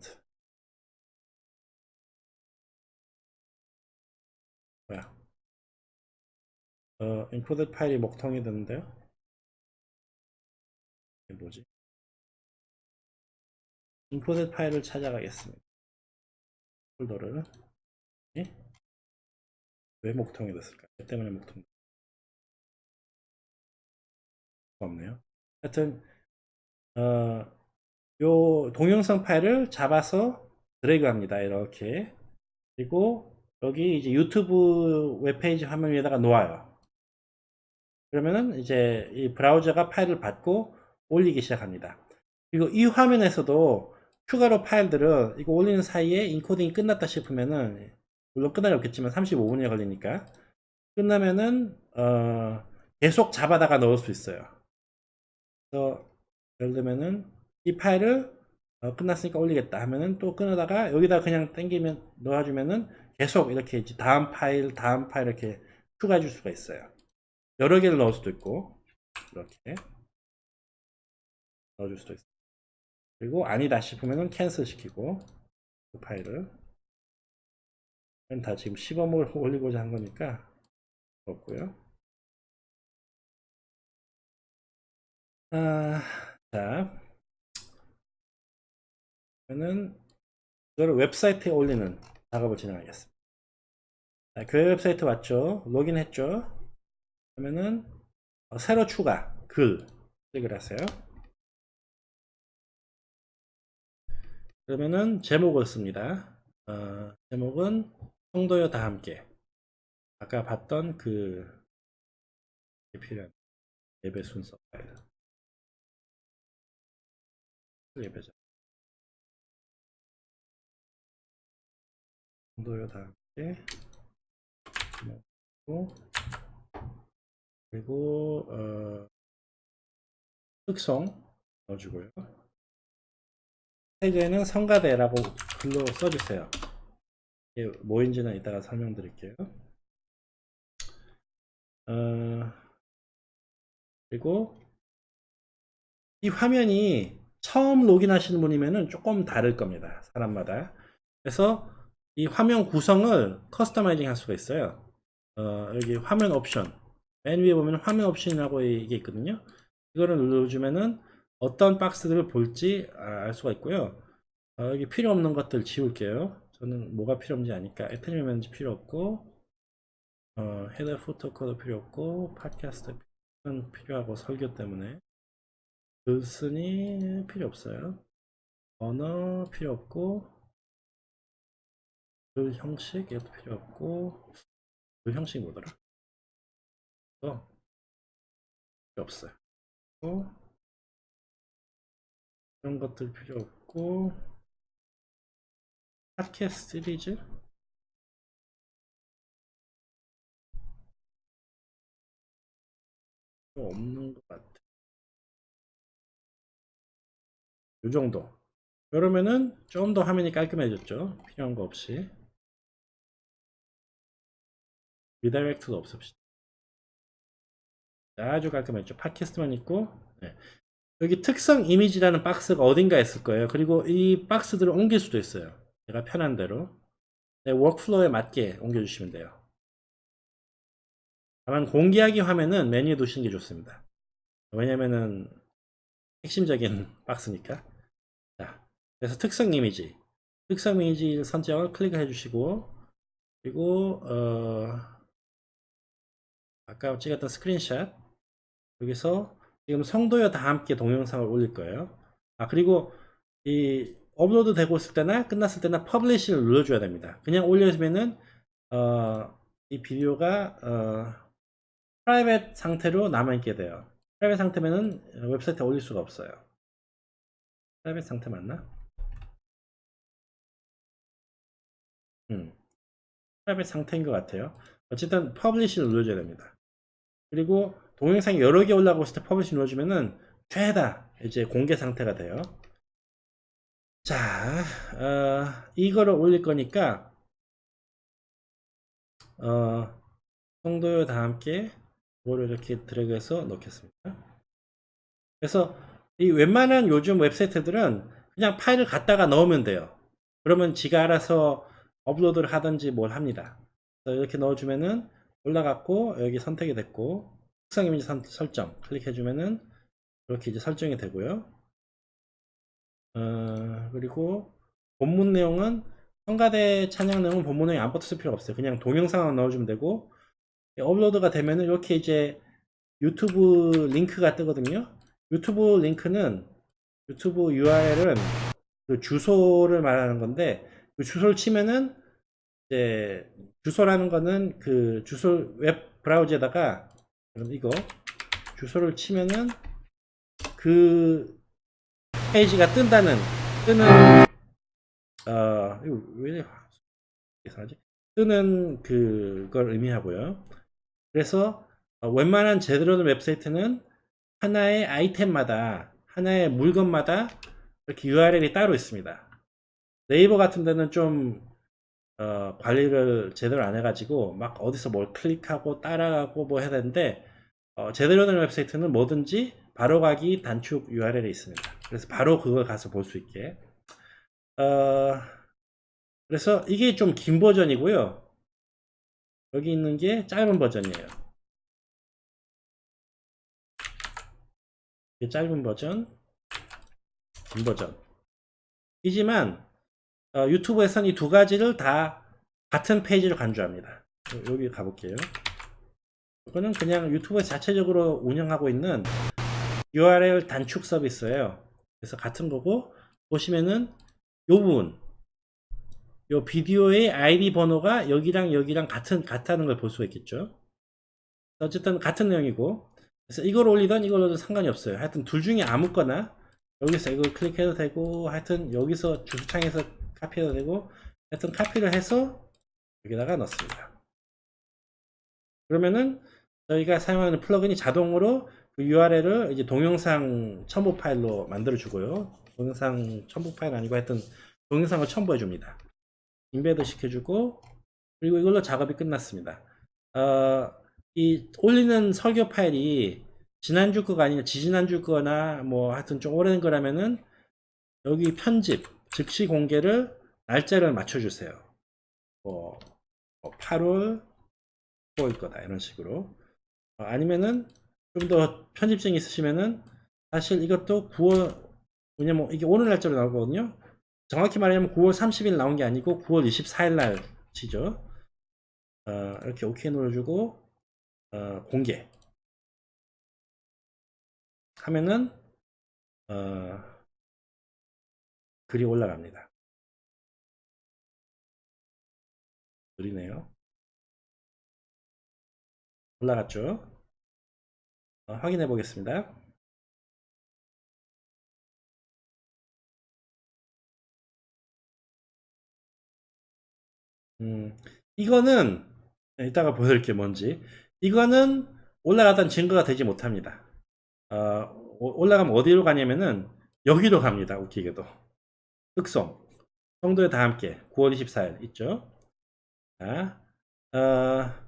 뭐야? 어, 인코드 파일이 목통이 됐는데요. 이게 뭐지? 인코드 파일을 찾아가겠습니다. 폴더를 예? 왜 목통이 됐을까? 왜 때문에 목통? 없네요. 하여튼 어, 요 동영상 파일을 잡아서 드래그 합니다. 이렇게 그리고 여기 이제 유튜브 웹페이지 화면 위에다가 놓아요. 그러면은 이제 이 브라우저가 파일을 받고 올리기 시작합니다. 그리고 이 화면에서도 추가로 파일들을 이거 올리는 사이에 인코딩이 끝났다 싶으면은 물론 끝날 리 없겠지만 35분이 걸리니까 끝나면은 어 계속 잡아다가 넣을 수 있어요. 그래서 예를 들면은 이 파일을 어, 끝났으니까 올리겠다 하면은 또 끊어다가 여기다 그냥 당기면 넣어주면은 계속 이렇게 다음 파일, 다음 파일 이렇게 추가해 줄 수가 있어요. 여러 개를 넣을 수도 있고, 이렇게 넣어줄 수도 있어요. 그리고 아니다 싶으면은 캔슬 시키고, 그 파일을. 다 지금 시범을 올리고자 한 거니까, 없고요. 아, 자. 그러면은, 이거를 웹사이트에 올리는 작업을 진행하겠습니다. 자, 교회 웹사이트 왔죠? 로그인 했죠? 그러면은 어, 새로 추가 글 클릭을 하세요. 그러면은 제목을 씁니다. 어, 제목은 성도여 다 함께 아까 봤던 그 필요한 예배 순서 예배자 정도요 다 함께 그리고 어 특성 넣어주고요. 태그에는 성가대라고 글로 써주세요. 이게 뭐인지는 이따가 설명드릴게요. 어, 그리고 이 화면이 처음 로그인하시는 분이면 은 조금 다를 겁니다. 사람마다. 그래서 이 화면 구성을 커스터마이징 할 수가 있어요. 어, 여기 화면 옵션. 맨 위에 보면 화면 옵션이라고 이게 있거든요. 이거를 눌러주면은 어떤 박스들을 볼지 아, 알 수가 있고요. 어, 여기 필요 없는 것들 지울게요. 저는 뭐가 필요 없는지 아니까 에테리움 지 필요 없고 어, header footer code 필요 없고 팟캐스트는 필요하고 설교 때문에 글쓴이 필요 없어요. 언어 필요 없고 글 형식 이것도 필요 없고 글 형식 뭐더라? 어 필요 없어요. 또 이런 것들 필요 없고 팟캐스트 시리즈 없는 것 같아. 이 정도. 그러면은 좀 더 화면이 깔끔해졌죠. 필요한 거 없이. redirect도 없앱시다. 아주 깔끔했죠. 팟캐스트만 있고 네. 여기 특성 이미지라는 박스가 어딘가 있을 거예요. 그리고 이 박스들을 옮길 수도 있어요. 내가 편한 대로 네, workflow에 맞게 옮겨주시면 돼요. 다만 공개하기 화면은 맨 위에 두시는 게 좋습니다. 왜냐면은 핵심적인 박스니까. 자, 그래서 특성 이미지, 특성 이미지 선정을 클릭해 주시고 그리고 어, 아까 찍었던 스크린샷 여기서 지금 성도여 다 함께 동영상을 올릴 거예요. 아 그리고 이 업로드 되고 있을 때나 끝났을 때나 publish를 눌러줘야 됩니다. 그냥 올려주면은 어, 이 비디오가 어, private 상태로 남아있게 돼요. private 상태면은 웹사이트에 올릴 수가 없어요. private 상태 맞나? 음, private 상태인 것 같아요. 어쨌든 publish를 눌러줘야 됩니다. 그리고 동영상이 여러 개 올라가고 있을 때 publish 눌러주면은 죄다 이제 공개 상태가 돼요. 자, 어, 이거를 올릴 거니까 어, 성도요 다 함께 이거를 이렇게 드래그해서 넣겠습니다. 그래서 이 웬만한 요즘 웹사이트들은 그냥 파일을 갖다가 넣으면 돼요. 그러면 지가 알아서 업로드를 하든지 뭘 합니다. 이렇게 넣어주면은 올라갔고 여기 선택이 됐고 특성 이미지 선- 설정 클릭해주면은 이렇게 이제 설정이 되고요. 어, 그리고 본문 내용은 성가대 찬양 내용은 본문 내용이 안 붙을 필요 없어요. 그냥 동영상만 넣어주면 되고 업로드가 되면은 이렇게 이제 유튜브 링크가 뜨거든요. 유튜브 링크는 유튜브 URL은 그 주소를 말하는 건데 그 주소를 치면은 이제 주소라는 거는 그 주소 웹 브라우저에다가 이거 주소를 치면은 그 페이지가 뜬다는 뜨는 어 이거 왜 이상하지? 뜨는 그걸 의미하고요. 그래서 어, 웬만한 제대로 된 웹사이트는 하나의 아이템마다 하나의 물건마다 이렇게 URL이 따로 있습니다. 네이버 같은 데는 좀 어, 관리를 제대로 안 해가지고 막 어디서 뭘 클릭하고 따라가고 뭐 해야 되는데 어, 제대로 된 웹사이트는 뭐든지 바로가기 단축 URL이 있습니다. 그래서 바로 그걸 가서 볼 수 있게 어, 그래서 이게 좀 긴 버전이고요. 여기 있는 게 짧은 버전이에요. 짧은 버전, 긴 버전. 이지만 어, 유튜브에서는 이 두 가지를 다 같은 페이지를 간주합니다. 요- 여기 가볼게요. 이거는 그냥 유튜브 자체적으로 운영하고 있는 URL 단축 서비스예요. 그래서 같은 거고 보시면은 요 부분 요 비디오의 아이디 번호가 여기랑 여기랑 같은 같다는 걸 볼 수가 있겠죠. 어쨌든 같은 내용이고 그래서 이걸 올리던 이걸 올려도 상관이 없어요. 하여튼 둘 중에 아무거나 여기서 이걸 클릭해도 되고 하여튼 여기서 주소창에서 카피해도 되고 하여튼 카피를 해서 여기다가 넣습니다. 그러면은 저희가 사용하는 플러그인이 자동으로 그 URL을 이제 동영상 첨부 파일로 만들어 주고요. 동영상 첨부 파일 아니고 하여튼 동영상을 첨부해 줍니다. embed 시켜주고 그리고 이걸로 작업이 끝났습니다. 어, 이 올리는 설교 파일이 지난주 거가 아니라 지지난주 거나 뭐 하여튼 좀 오래된 거라면은 여기 편집 즉시 공개를 날짜를 맞춰주세요. 뭐 8월 5일 거다 이런 식으로 어, 아니면은 좀 더 편집증이 있으시면은 사실 이것도 9월 왜냐면 이게 오늘 날짜로 나오거든요. 정확히 말하면 9월 30일 나온 게 아니고 9월 24일 날 치죠. 어, 이렇게 OK 눌러주고 어, 공개 하면은 어, 글이 올라갑니다. 느리네요. 올라갔죠? 어, 확인해 보겠습니다. 음, 이거는 네, 이따가 보여드릴게요 뭔지 이거는 올라가던 증거가 되지 못합니다 어, 오- 올라가면 어디로 가냐면은 여기로 갑니다 웃기게도 흑송 성도의 다 함께 9월 24일 있죠 자, 어,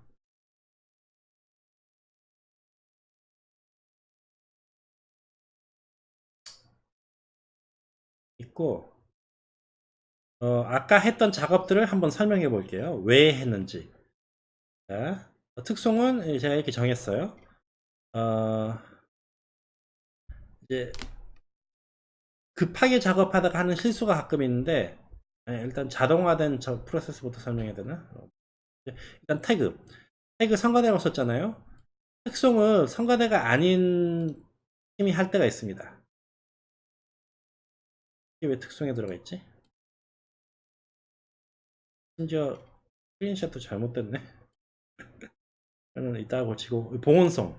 있고 어, 아까 했던 작업들을 한번 설명해 볼게요. 왜 했는지. 자, 어, 특성은 제가 이렇게 정했어요. 어, 이제 급하게 작업하다가 하는 실수가 가끔 있는데 예, 일단 자동화된 저 프로세스부터 설명해야 되나? 어, 일단 태그. 태그 성가대라고 썼잖아요. 특성을 성가대가 아닌 팀이 할 때가 있습니다. 이게 왜 특성에 들어가 있지? 심지어 스크린샷도 잘못됐네. 저는 이따가 고치고 봉원성.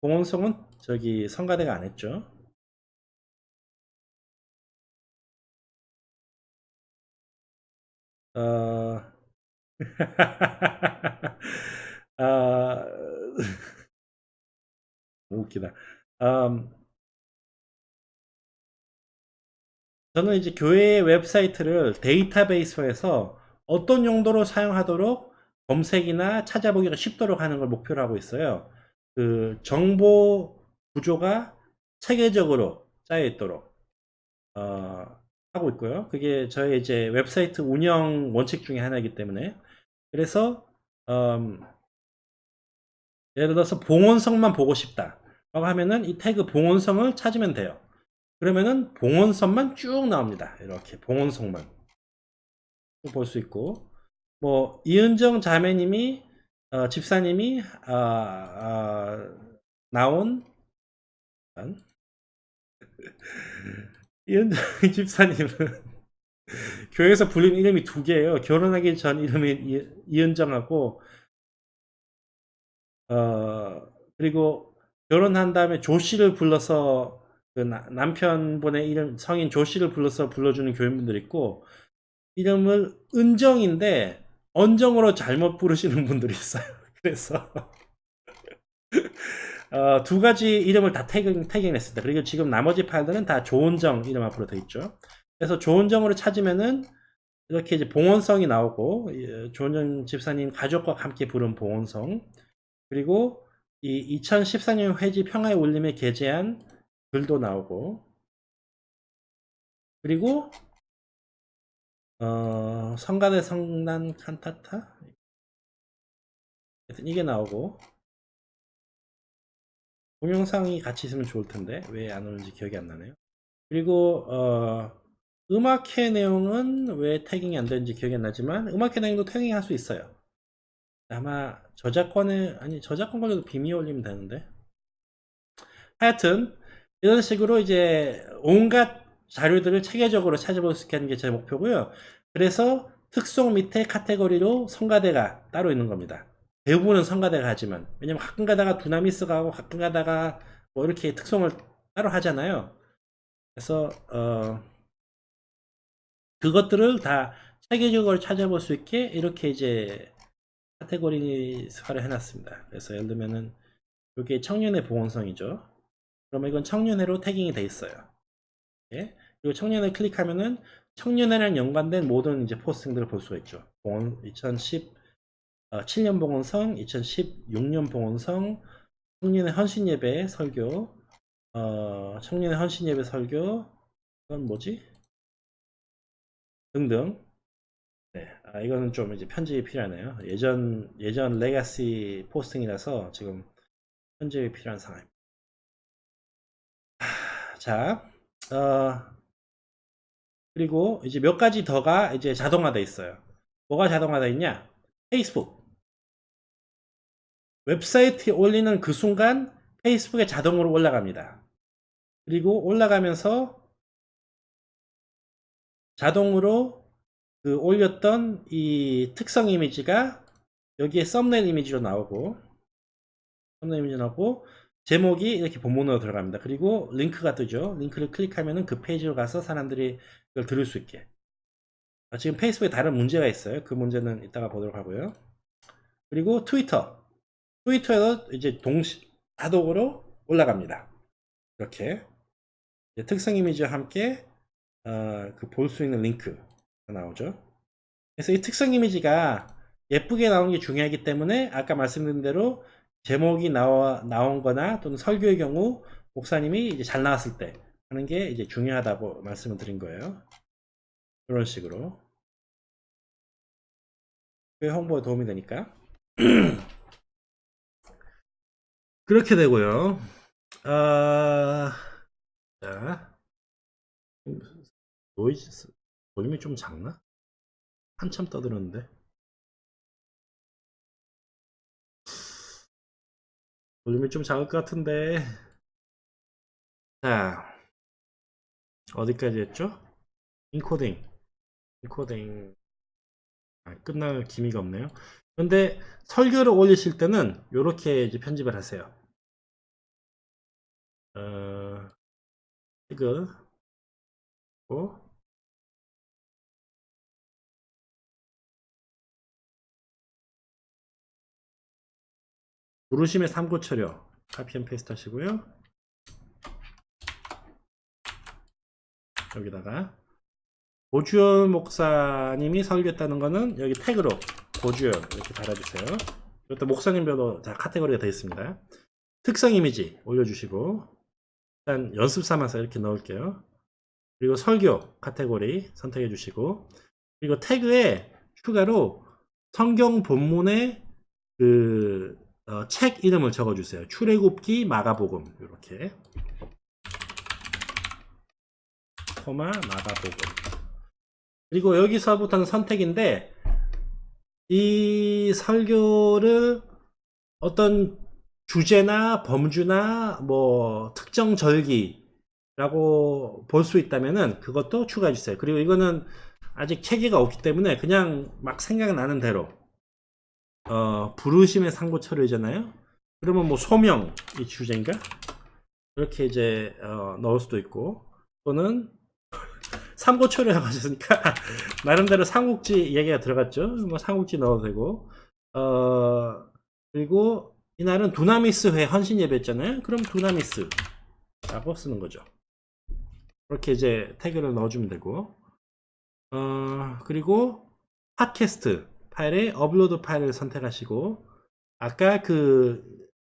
봉원성은 저기 성가대가 안 했죠. 어... 아... 웃기다. 음, 저는 이제 교회 웹사이트를 데이터베이스에서 어떤 용도로 사용하도록 검색이나 찾아보기가 쉽도록 하는 걸 목표로 하고 있어요. 그 정보 구조가 체계적으로 짜여 있도록 어, 하고 있고요. 그게 저희 이제 웹사이트 운영 원칙 중에 하나이기 때문에 그래서 음, 예를 들어서 봉헌송만 보고 싶다 라고 하면은 이 태그 봉원성을 찾으면 돼요. 그러면은 봉원성만 쭉 나옵니다. 이렇게 봉원성만 볼 수 있고 뭐 이은정 자매님이 어, 집사님이 어, 어, 나온. 이은정 집사님은 교회에서 불린 이름이 두 개예요. 결혼하기 전 이름이 이, 이은정하고 어 그리고 결혼한 다음에 조 씨를 불러서 그 나- 남편분의 이름 성인 조 씨를 불러서 불러주는 교인분들 있고 이름을 은정인데 언정으로 잘못 부르시는 분들이 있어요. 그래서 어, 두 가지 이름을 다 태깅, 태깅했습니다. 그리고 지금 나머지 파일들은 다 조은정 이름 앞으로 되어 있죠. 그래서 조은정으로 찾으면은 이렇게 이제 봉원성이 나오고 예, 조은정 집사님 가족과 함께 부른 봉원성 그리고 이 2014년 회지 평화의 울림에 게재한 글도 나오고 그리고 어, 성가대 성난 칸타타 하여튼 이게 나오고 동영상이 같이 있으면 좋을 텐데 왜 안 오는지 기억이 안 나네요 그리고 어, 음악회 내용은 왜 태깅이 안 되는지 기억이 안 나지만 음악회 내용도 태깅 할 수 있어요 아마 저작권에 아니 저작권 걸려도 빔이 올리면 되는데 하여튼 이런 식으로 이제 온갖 자료들을 체계적으로 찾아볼 수 있게 하는 게 제 목표고요. 그래서 특성 밑에 카테고리로 성가대가 따로 있는 겁니다. 대부분은 성가대가 하지만 왜냐면 가끔 가다가 두나미스가 하고 가끔 가다가 뭐 이렇게 특성을 따로 하잖아요. 그래서 어 그것들을 다 체계적으로 찾아볼 수 있게 이렇게 이제 카테고리화를 해놨습니다. 그래서 예를 들면은 이게 청년의 보건성이죠. 그러면 이건 청년회로 태깅이 돼 있어요. 예? 그리고 청년회 클릭하면은 청년회랑 연관된 모든 이제 포스팅들을 볼 수가 있죠. 봉헌 2010 어, 7년 봉헌성, 2016년 봉헌성, 청년회 헌신 예배 설교, 어, 청년회 헌신 예배 설교, 그건 뭐지? 등등. 네, 아, 이거는 좀 이제 편집이 필요하네요. 예전 예전 레가시 포스팅이라서 지금 편집이 필요한 상황입니다. 하, 자, 어, 그리고 이제 몇 가지 더가 이제 자동화돼 있어요. 뭐가 자동화돼 있냐? 페이스북. 웹사이트에 올리는 그 순간 페이스북에 자동으로 올라갑니다. 그리고 올라가면서 자동으로 그 올렸던 이 특성 이미지가 여기에 썸네일 이미지로 나오고 썸네일 이미지 나오고 제목이 이렇게 본문으로 들어갑니다. 그리고 링크가 뜨죠. 링크를 클릭하면은 그 페이지로 가서 사람들이 그걸 들을 수 있게. 아, 지금 페이스북에 다른 문제가 있어요. 그 문제는 이따가 보도록 하고요. 그리고 트위터. 트위터에도 이제 동시 자동으로 올라갑니다. 이렇게 특성 이미지와 함께 어, 그 볼 수 있는 링크가 나오죠. 그래서 이 특성 이미지가 예쁘게 나오는 게 중요하기 때문에 아까 말씀드린 대로 제목이 나와 나온 거나 또는 설교의 경우 목사님이 이제 잘 나왔을 때 하는 게 이제 중요하다고 말씀을 드린 거예요. 이런 식으로. 그 홍보에 도움이 되니까. 그렇게 되고요. 아, 자, 노이즈 볼륨이 좀 작나? 한참 떠들었는데. 볼륨이 좀 작을 것 같은데. 자, 어디까지 했죠? 인코딩. 인코딩. 아, 끝날 기미가 없네요. 근데 설교를 올리실 때는 이렇게 편집을 하세요. 어, 이거, 고 부르심의 삼고초려 copy and paste 하시고요. 여기다가 고주열 목사님이 설교했다는 거는 여기 태그로 고주열 이렇게 달아주세요. 이것도 목사님별로 다 카테고리가 되어 있습니다. 특성 이미지 올려주시고 일단 연습 삼아서 이렇게 넣을게요. 그리고 설교 카테고리 선택해 주시고 그리고 태그에 추가로 성경 본문의 그 어, 책 이름을 적어 주세요. 출애굽기, 마가복음 이렇게 코마 마가복음 그리고 여기서부터는 선택인데 이 설교를 어떤 주제나 범주나 뭐 특정 절기라고 볼 수 있다면은 그것도 추가해 주세요. 그리고 이거는 아직 체계가 없기 때문에 그냥 막 생각나는 대로 어, 부르심의 상고철이잖아요. 그러면 뭐 소명 이 주제인가? 이렇게 이제 어, 넣을 수도 있고 또는 삼고철이라고 하셨으니까 나름대로 삼국지 얘기가 들어갔죠. 뭐 삼국지 넣어도 되고 어, 그리고 이날은 두나미스 회 헌신 예배였잖아요. 그럼 두나미스라고 쓰는 거죠. 이렇게 이제 태그를 넣어주면 되고 어, 그리고 팟캐스트 파일에 업로드 파일을 선택하시고 아까 그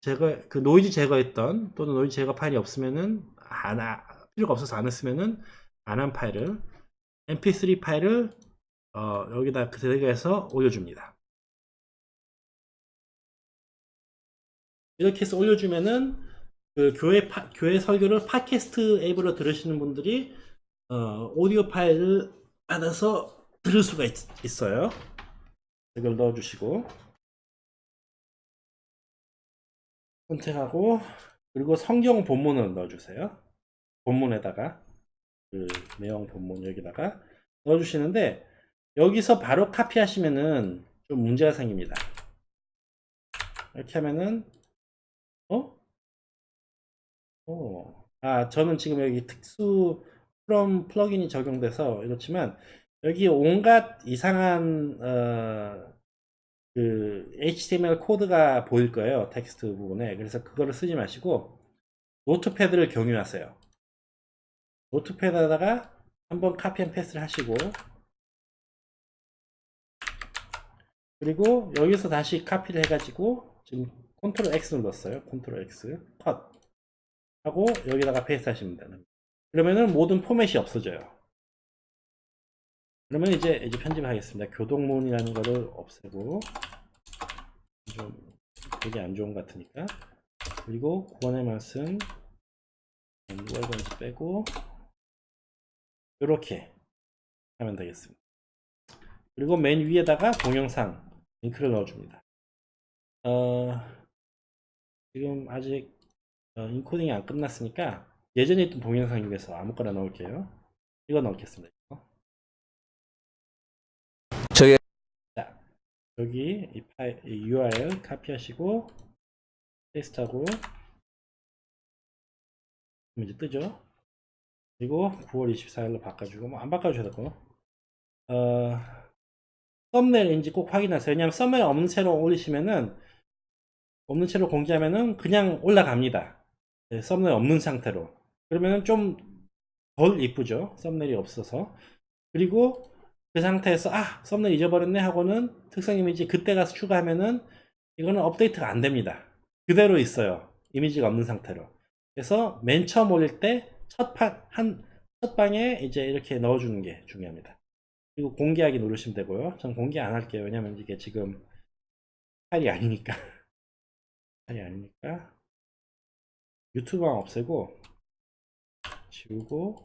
제거 그 노이즈 제거했던 또는 노이즈 제거 파일이 없으면은 안 하- 필요가 없어서 안 했으면은 안 한 파일을 mp3 파일을 어, 여기다 그 제거해서 올려줍니다. 이렇게 해서 올려주면은 그 교회 파- 교회 설교를 팟캐스트 앱으로 들으시는 분들이 어, 오디오 파일을 받아서 들을 수가 있, 있어요. 이걸 넣어주시고 선택하고 그리고 성경 본문을 넣어주세요. 본문에다가 그 내용 본문 여기다가 넣어주시는데 여기서 바로 카피하시면은 좀 문제가 생깁니다. 이렇게 하면은 어? 어. 아 저는 지금 여기 특수 프롬 플러그인이 적용돼서 이렇지만 여기 온갖 이상한 어, 그 HTML 코드가 보일 거예요 텍스트 부분에 그래서 그거를 쓰지 마시고 Notepad를 경유하세요. Notepad에다가 한번 copy and paste를 하시고 그리고 여기서 다시 카피를 해가지고 지금 control X 눌렀어요. control X cut 하고 여기다가 paste 하시면 됩니다. 그러면은 모든 포맷이 없어져요. 그러면 이제 이제 편집하겠습니다. 교독문이라는 거를 없애고 좀 되게 안 좋은 것 같으니까 그리고 구원의 말씀 건지 빼고 이렇게 하면 되겠습니다. 그리고 맨 위에다가 동영상 링크를 넣어줍니다. 어, 지금 아직 어, 인코딩이 안 끝났으니까 예전에 있던 동영상 중에서 아무거나 넣을게요. 이거 넣겠습니다. 이거. 저희 자, 여기 이 파일, 이 URL 카피하시고 페이스트하고 그럼 이제 뜨죠. 그리고 9월 24일로 바꿔주고 뭐 안 바꿔주셔도 되고 어, 썸네일인지 꼭 확인하세요. 왜냐하면 썸네일 없는 채로 올리시면은 없는 채로 공개하면은 그냥 올라갑니다. 네, 썸네일 없는 상태로 그러면은 좀 덜 이쁘죠. 썸네일이 없어서 그리고 그 상태에서 아 썸네일 잊어버렸네 하고는 특성 이미지 그때 가서 추가하면은 이거는 업데이트가 안 됩니다. 그대로 있어요. 이미지가 없는 상태로. 그래서 맨 처음 올릴 때 첫 판, 한, 첫 방에 이제 이렇게 넣어주는 게 중요합니다. 그리고 공개하기 누르시면 되고요. 전 공개 안 할게요. 왜냐면 이게 지금 파일이 아니니까. 파일이 아니니까. 유튜브만 없애고, 지우고,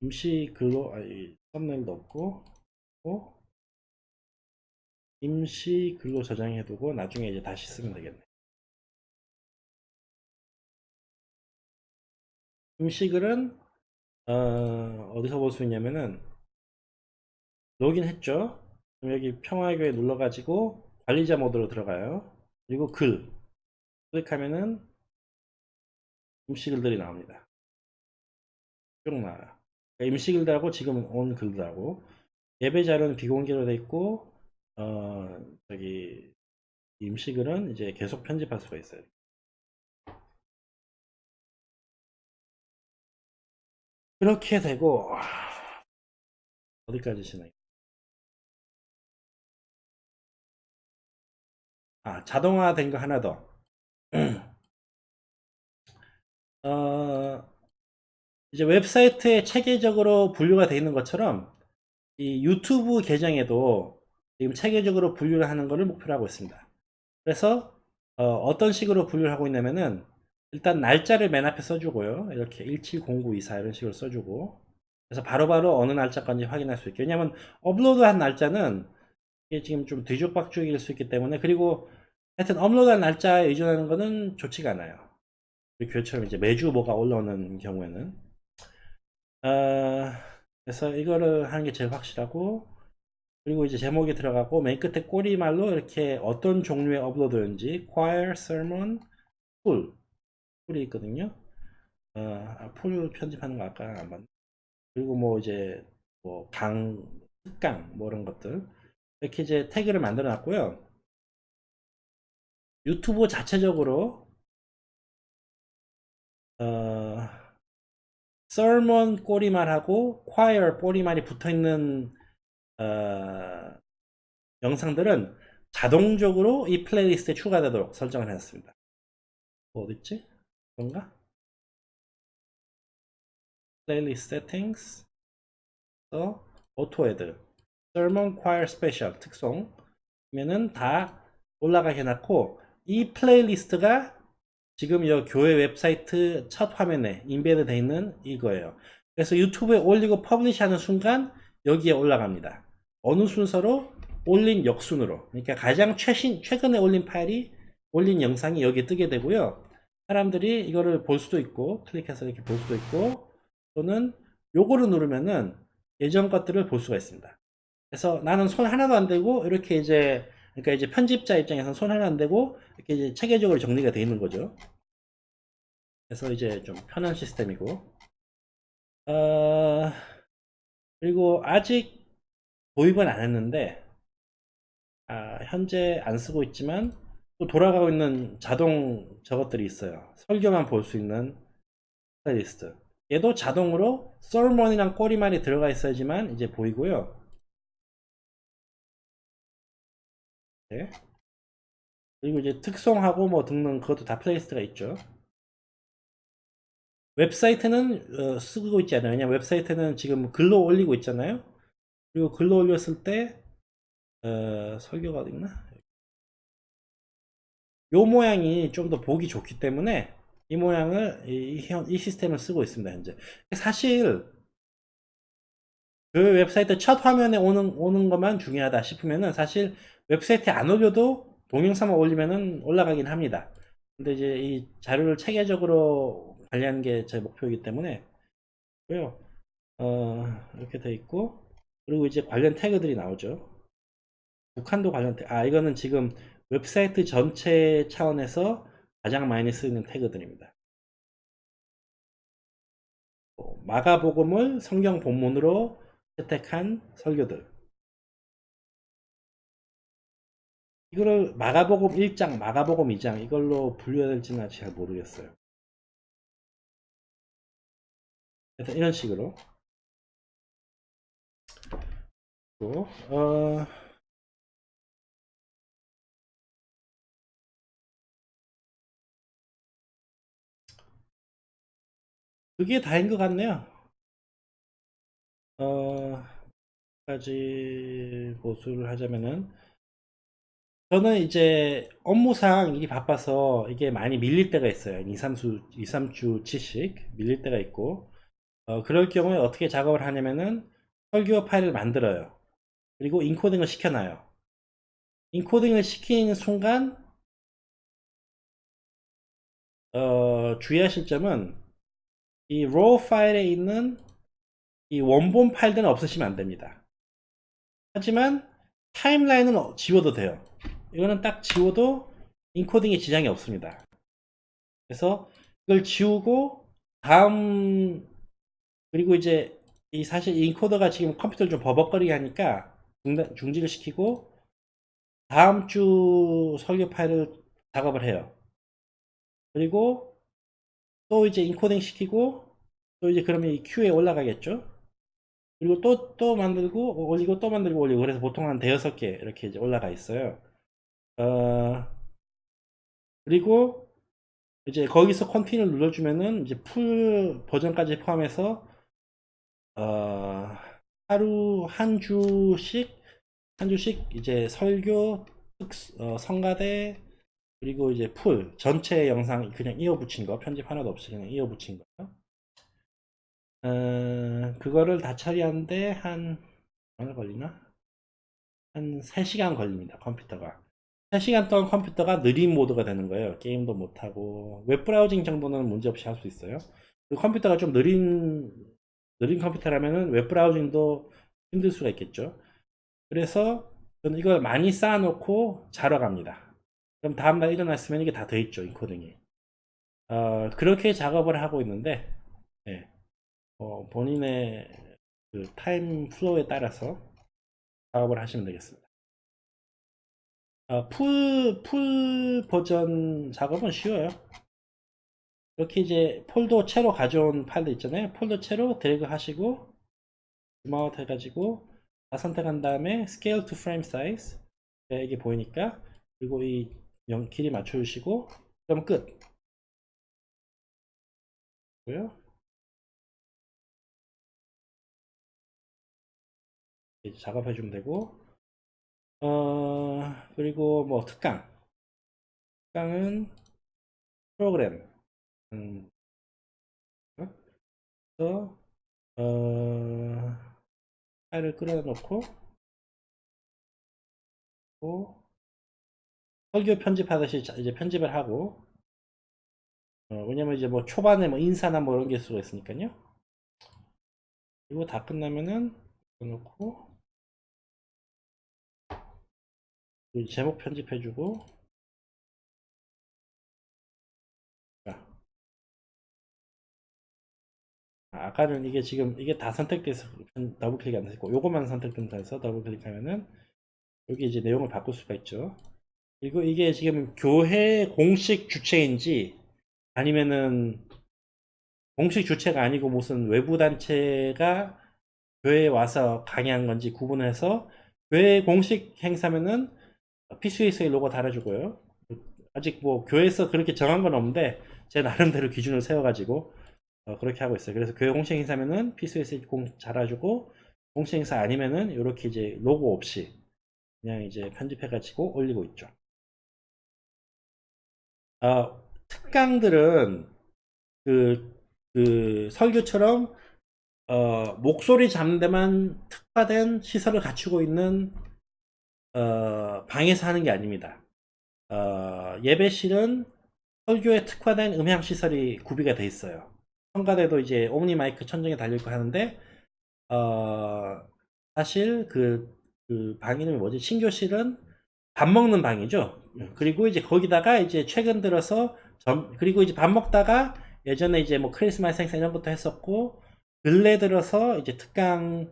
임시 글로, 아니, 썸네일도 없고, 고 임시 글로 저장해 두고, 나중에 이제 다시 쓰면 되겠네. 임시 글은 어, 어디서 볼 수 있냐면은 로그인 했죠 그럼 여기 평화교에 눌러가지고 관리자 모드로 들어가요 그리고 글 클릭하면은 임시글들이 나옵니다 쭉 나와요 그러니까 임시글들하고 지금 온 글들하고 예배 자료는 비공개로 돼 있고 어 저기 임시글은 이제 계속 편집할 수가 있어요 그렇게 되고 어디까지 시나요? 아 자동화 된 거 하나 더. 어, 이제 웹사이트에 체계적으로 분류가 되어 있는 것처럼 이 유튜브 계정에도 지금 체계적으로 분류를 하는 것을 목표로 하고 있습니다. 그래서 어, 떤 식으로 분류를 하고 있냐면은 일단 날짜를 맨 앞에 써주고요. 이렇게 170924 이런 식으로 써주고 그래서 바로바로 어느 날짜까지 확인할 수 있게 왜냐하면 업로드한 날짜는 이게 지금 좀 뒤죽박죽일 수 있기 때문에 그리고 하여튼 업로드한 날짜에 의존하는 것은 좋지가 않아요. 교회처럼 이제 매주 뭐가 올라오는 경우에는 어, 그래서 이거를 하는 게 제일 확실하고 그리고 이제 제목이 들어가고 맨 끝에 꼬리말로 이렇게 어떤 종류의 업로드인지 choir, sermon, full 풀이 있거든요. 어, 아, 풀 편집하는 거 아까 안 봤네. 그리고 뭐 이제 뭐 강, 특강 뭐 이런 것들 이렇게 이제 태그를 만들어 놨고요. 유튜브 자체적으로 어, sermon 꼬리말하고 choir 꼬리말이 붙어 있는 어, 영상들은 자동적으로 이 플레이리스트에 추가되도록 설정을 했습니다. 뭐 어딨지? 뭔가? Settings 또 Auto Add Sermon Choir Special 특성이면은 다 올라가게 해놨고 이 플레이리스트가 지금 이 교회 웹사이트 첫 화면에 embed 되어 있는 이거예요. 그래서 유튜브에 올리고 publish 하는 순간 여기에 올라갑니다. 어느 순서로? 올린 역순으로. 그러니까 가장 최신 최근에 올린 파일이 올린 영상이 여기에 뜨게 되고요. 사람들이 이거를 볼 수도 있고 클릭해서 이렇게 볼 수도 있고 또는 요거를 누르면은 예전 것들을 볼 수가 있습니다. 그래서 나는 손 하나도 안 대고 이렇게 이제 그러니까 이제 편집자 입장에서는 손 하나 안 대고 이렇게 이제 체계적으로 정리가 되어 있는 거죠. 그래서 이제 좀 편한 시스템이고 어, 그리고 아직 도입은 안 했는데 아, 현재 안 쓰고 있지만 또 돌아가고 있는 자동 저것들이 있어요. 설교만 볼 수 있는 플레이리스트. 얘도 자동으로 sermon이랑 꼬리말이 들어가 있어야지만 이제 보이고요. 네. 그리고 이제 특송하고 뭐 등등 그것도 다 플레이리스트가 있죠. 웹사이트는 어, 쓰고 있지 않아요. 왜냐면 웹사이트는 지금 글로 올리고 있잖아요. 그리고 글로 올렸을 때 어, 설교가 어디 있나? 요 모양이 좀 더 보기 좋기 때문에 이 모양을 이, 이 시스템을 쓰고 있습니다. 현재 사실 그 웹사이트 첫 화면에 오는 오는 것만 중요하다 싶으면은 사실 웹사이트에 안 올려도 동영상만 올리면은 올라가긴 합니다. 근데 이제 이 자료를 체계적으로 관리하는 게 제 목표이기 때문에 고요. 어, 이렇게 돼 있고 그리고 이제 관련 태그들이 나오죠. 북한도 관련 태그. 아 이거는 지금 웹사이트 전체 차원에서 가장 많이 쓰이는 태그들입니다. 어, 마가복음을 성경 본문으로 채택한 설교들. 이거를 마가복음 1장, 마가복음 2장 이걸로 분류해야 될지는 잘 모르겠어요. 그래서 이런 식으로 또, 어, 그게 다인 것 같네요. 어, 까지 보수를 하자면은 저는 이제 업무상 일이 바빠서 이게 많이 밀릴 때가 있어요. 2, 3주, 2, 3주 치씩 밀릴 때가 있고 어, 그럴 경우에 어떻게 작업을 하냐면은 설교 파일을 만들어요. 그리고 인코딩을 시켜놔요. 인코딩을 시키는 순간 어, 주의하실 점은 이 raw 파일에 있는 이 원본 파일들은 없으시면 안 됩니다. 하지만 타임라인은 어- 지워도 돼요. 이거는 딱 지워도 인코딩에 지장이 없습니다. 그래서 이걸 지우고 다음 그리고 이제 이 사실 이 인코더가 지금 컴퓨터를 좀 버벅거리게 하니까 중지를 시키고 다음 주 설교 파일을 작업을 해요. 그리고 또 이제 인코딩 시키고 또 이제 그러면 이 큐에 올라가겠죠. 그리고 또 또 만들고 올리고 또 만들고 올리고 그래서 보통 한 대여섯 개 이렇게 이제 올라가 있어요. 어 그리고 이제 거기서 continue 눌러주면은 이제 full 버전까지 포함해서 어 하루 한 주씩 한 주씩 이제 설교 특 어, 성가대 그리고 이제 full 전체 영상 그냥 이어 붙인 거 편집 하나도 없이 그냥 이어 붙인 거 어, 그거를 다 처리하는데 한 얼마 걸리나? 한 3시간 걸립니다 컴퓨터가. 3시간 동안 컴퓨터가 느린 모드가 되는 거예요. 게임도 못하고. web browsing 정도는 문제없이 할 수 있어요. 컴퓨터가 좀 느린 느린 컴퓨터라면은 web browsing도 힘들 수가 있겠죠. 그래서 저는 이걸 많이 쌓아놓고 자러 갑니다. 그럼 다음날 일어났으면 이게 다 돼 있죠 인코딩이. 어, 그렇게 작업을 하고 있는데 예. 어, 본인의 그 time flow에 따라서 작업을 하시면 되겠습니다. 어, full, full 버전 작업은 쉬워요. 이렇게 이제 폴더 채로 가져온 파일도 있잖아요. 폴더 채로 드래그 하시고 zoom out 해가지고 다 선택한 다음에 Scale to Frame Size 네, 이게 보이니까 그리고 이 영, 길이 맞춰주시고 그럼 끝. 작업해 주면 되고 어 그리고 뭐 특강. 특강은 프로그램. 음, 어? 그래서 어 파일을 끌어놓고 또 설교 편집하듯이 자- 이제 편집을 하고 어, 왜냐면 이제 뭐 초반에 뭐 인사나 뭐 이런 게 수가 있으니까요. 그리고 다 끝나면은 놓고 제목 편집해주고 자. 아, 아까는 이게 지금 이게 다 선택돼서 편- 더블 클릭 안 됐고 요것만 선택된다 해서 더블 클릭하면은 여기 이제 내용을 바꿀 수가 있죠 그리고 이게 지금 교회 공식 주체인지 아니면은 공식 주체가 아니고 무슨 외부 단체가 교회에 와서 강의한 건지 구분해서 교회 공식 행사면은 PCSA 로고 달아주고요. 아직 뭐 교회에서 그렇게 정한 건 없는데 제 나름대로 기준을 세워가지고 어, 그렇게 하고 있어요. 그래서 교회 공식 행사면은 PCSA 공 달아주고 공식 행사 아니면은 이렇게 이제 로고 없이 그냥 이제 편집해가지고 올리고 있죠. 어, 특강들은 그, 그 설교처럼 어, 목소리 잡는 데만 특화된 시설을 갖추고 있는 어, 방에서 하는 게 아닙니다. 어, 예배실은 설교에 특화된 음향 시설이 구비가 돼 있어요. 성가대도 이제 옴니 마이크 천정에 달려 있고 하는데 어, 사실 그, 그 방 이름이 뭐지? 신교실은 밥 먹는 방이죠. 그리고 이제 거기다가 이제 최근 들어서 점, 그리고 이제 밥 먹다가 예전에 이제 뭐 크리스마스 행사 이런 것도 했었고 근래 들어서 이제 특강을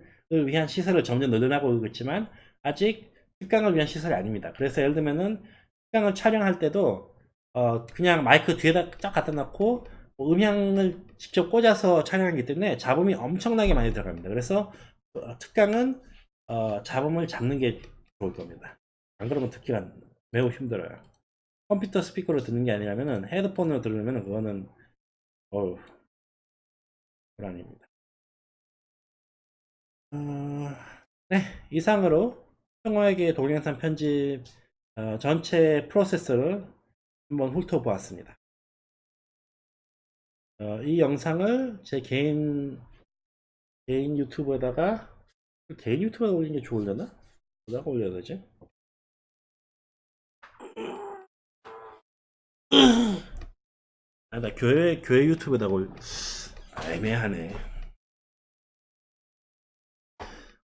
위한 시설을 점점 늘어나고 있고 있지만 아직 특강을 위한 시설이 아닙니다. 그래서 예를 들면은 특강을 촬영할 때도 어 그냥 마이크 뒤에다 쫙 갖다 놓고 뭐 음향을 직접 꽂아서 촬영하기 때문에 잡음이 엄청나게 많이 들어갑니다. 그래서 어, 특강은 어 잡음을 잡는 게 좋을 겁니다. 안 그러면 듣기가 매우 힘들어요. 컴퓨터 스피커로 듣는 게 아니라면은 헤드폰으로 들으면 그거는 어우 불안입니다. 어, 네 이상으로 평화에게 동영상 편집 어, 전체 프로세스를 한번 훑어보았습니다. 어, 이 영상을 제 개인 개인 유튜브에다가 개인 유튜브에 올리는 게 좋으려나? 어디다가 올려야 되지? 아, 나 교회 교회 유튜브에다가 올 아, 애매하네.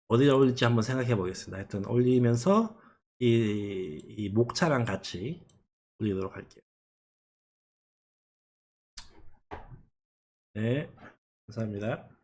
어디다 올릴지 한번 생각해 보겠습니다. 하여튼 올리면서 이, 이 목차랑 같이 올리도록 할게요. 네, 감사합니다.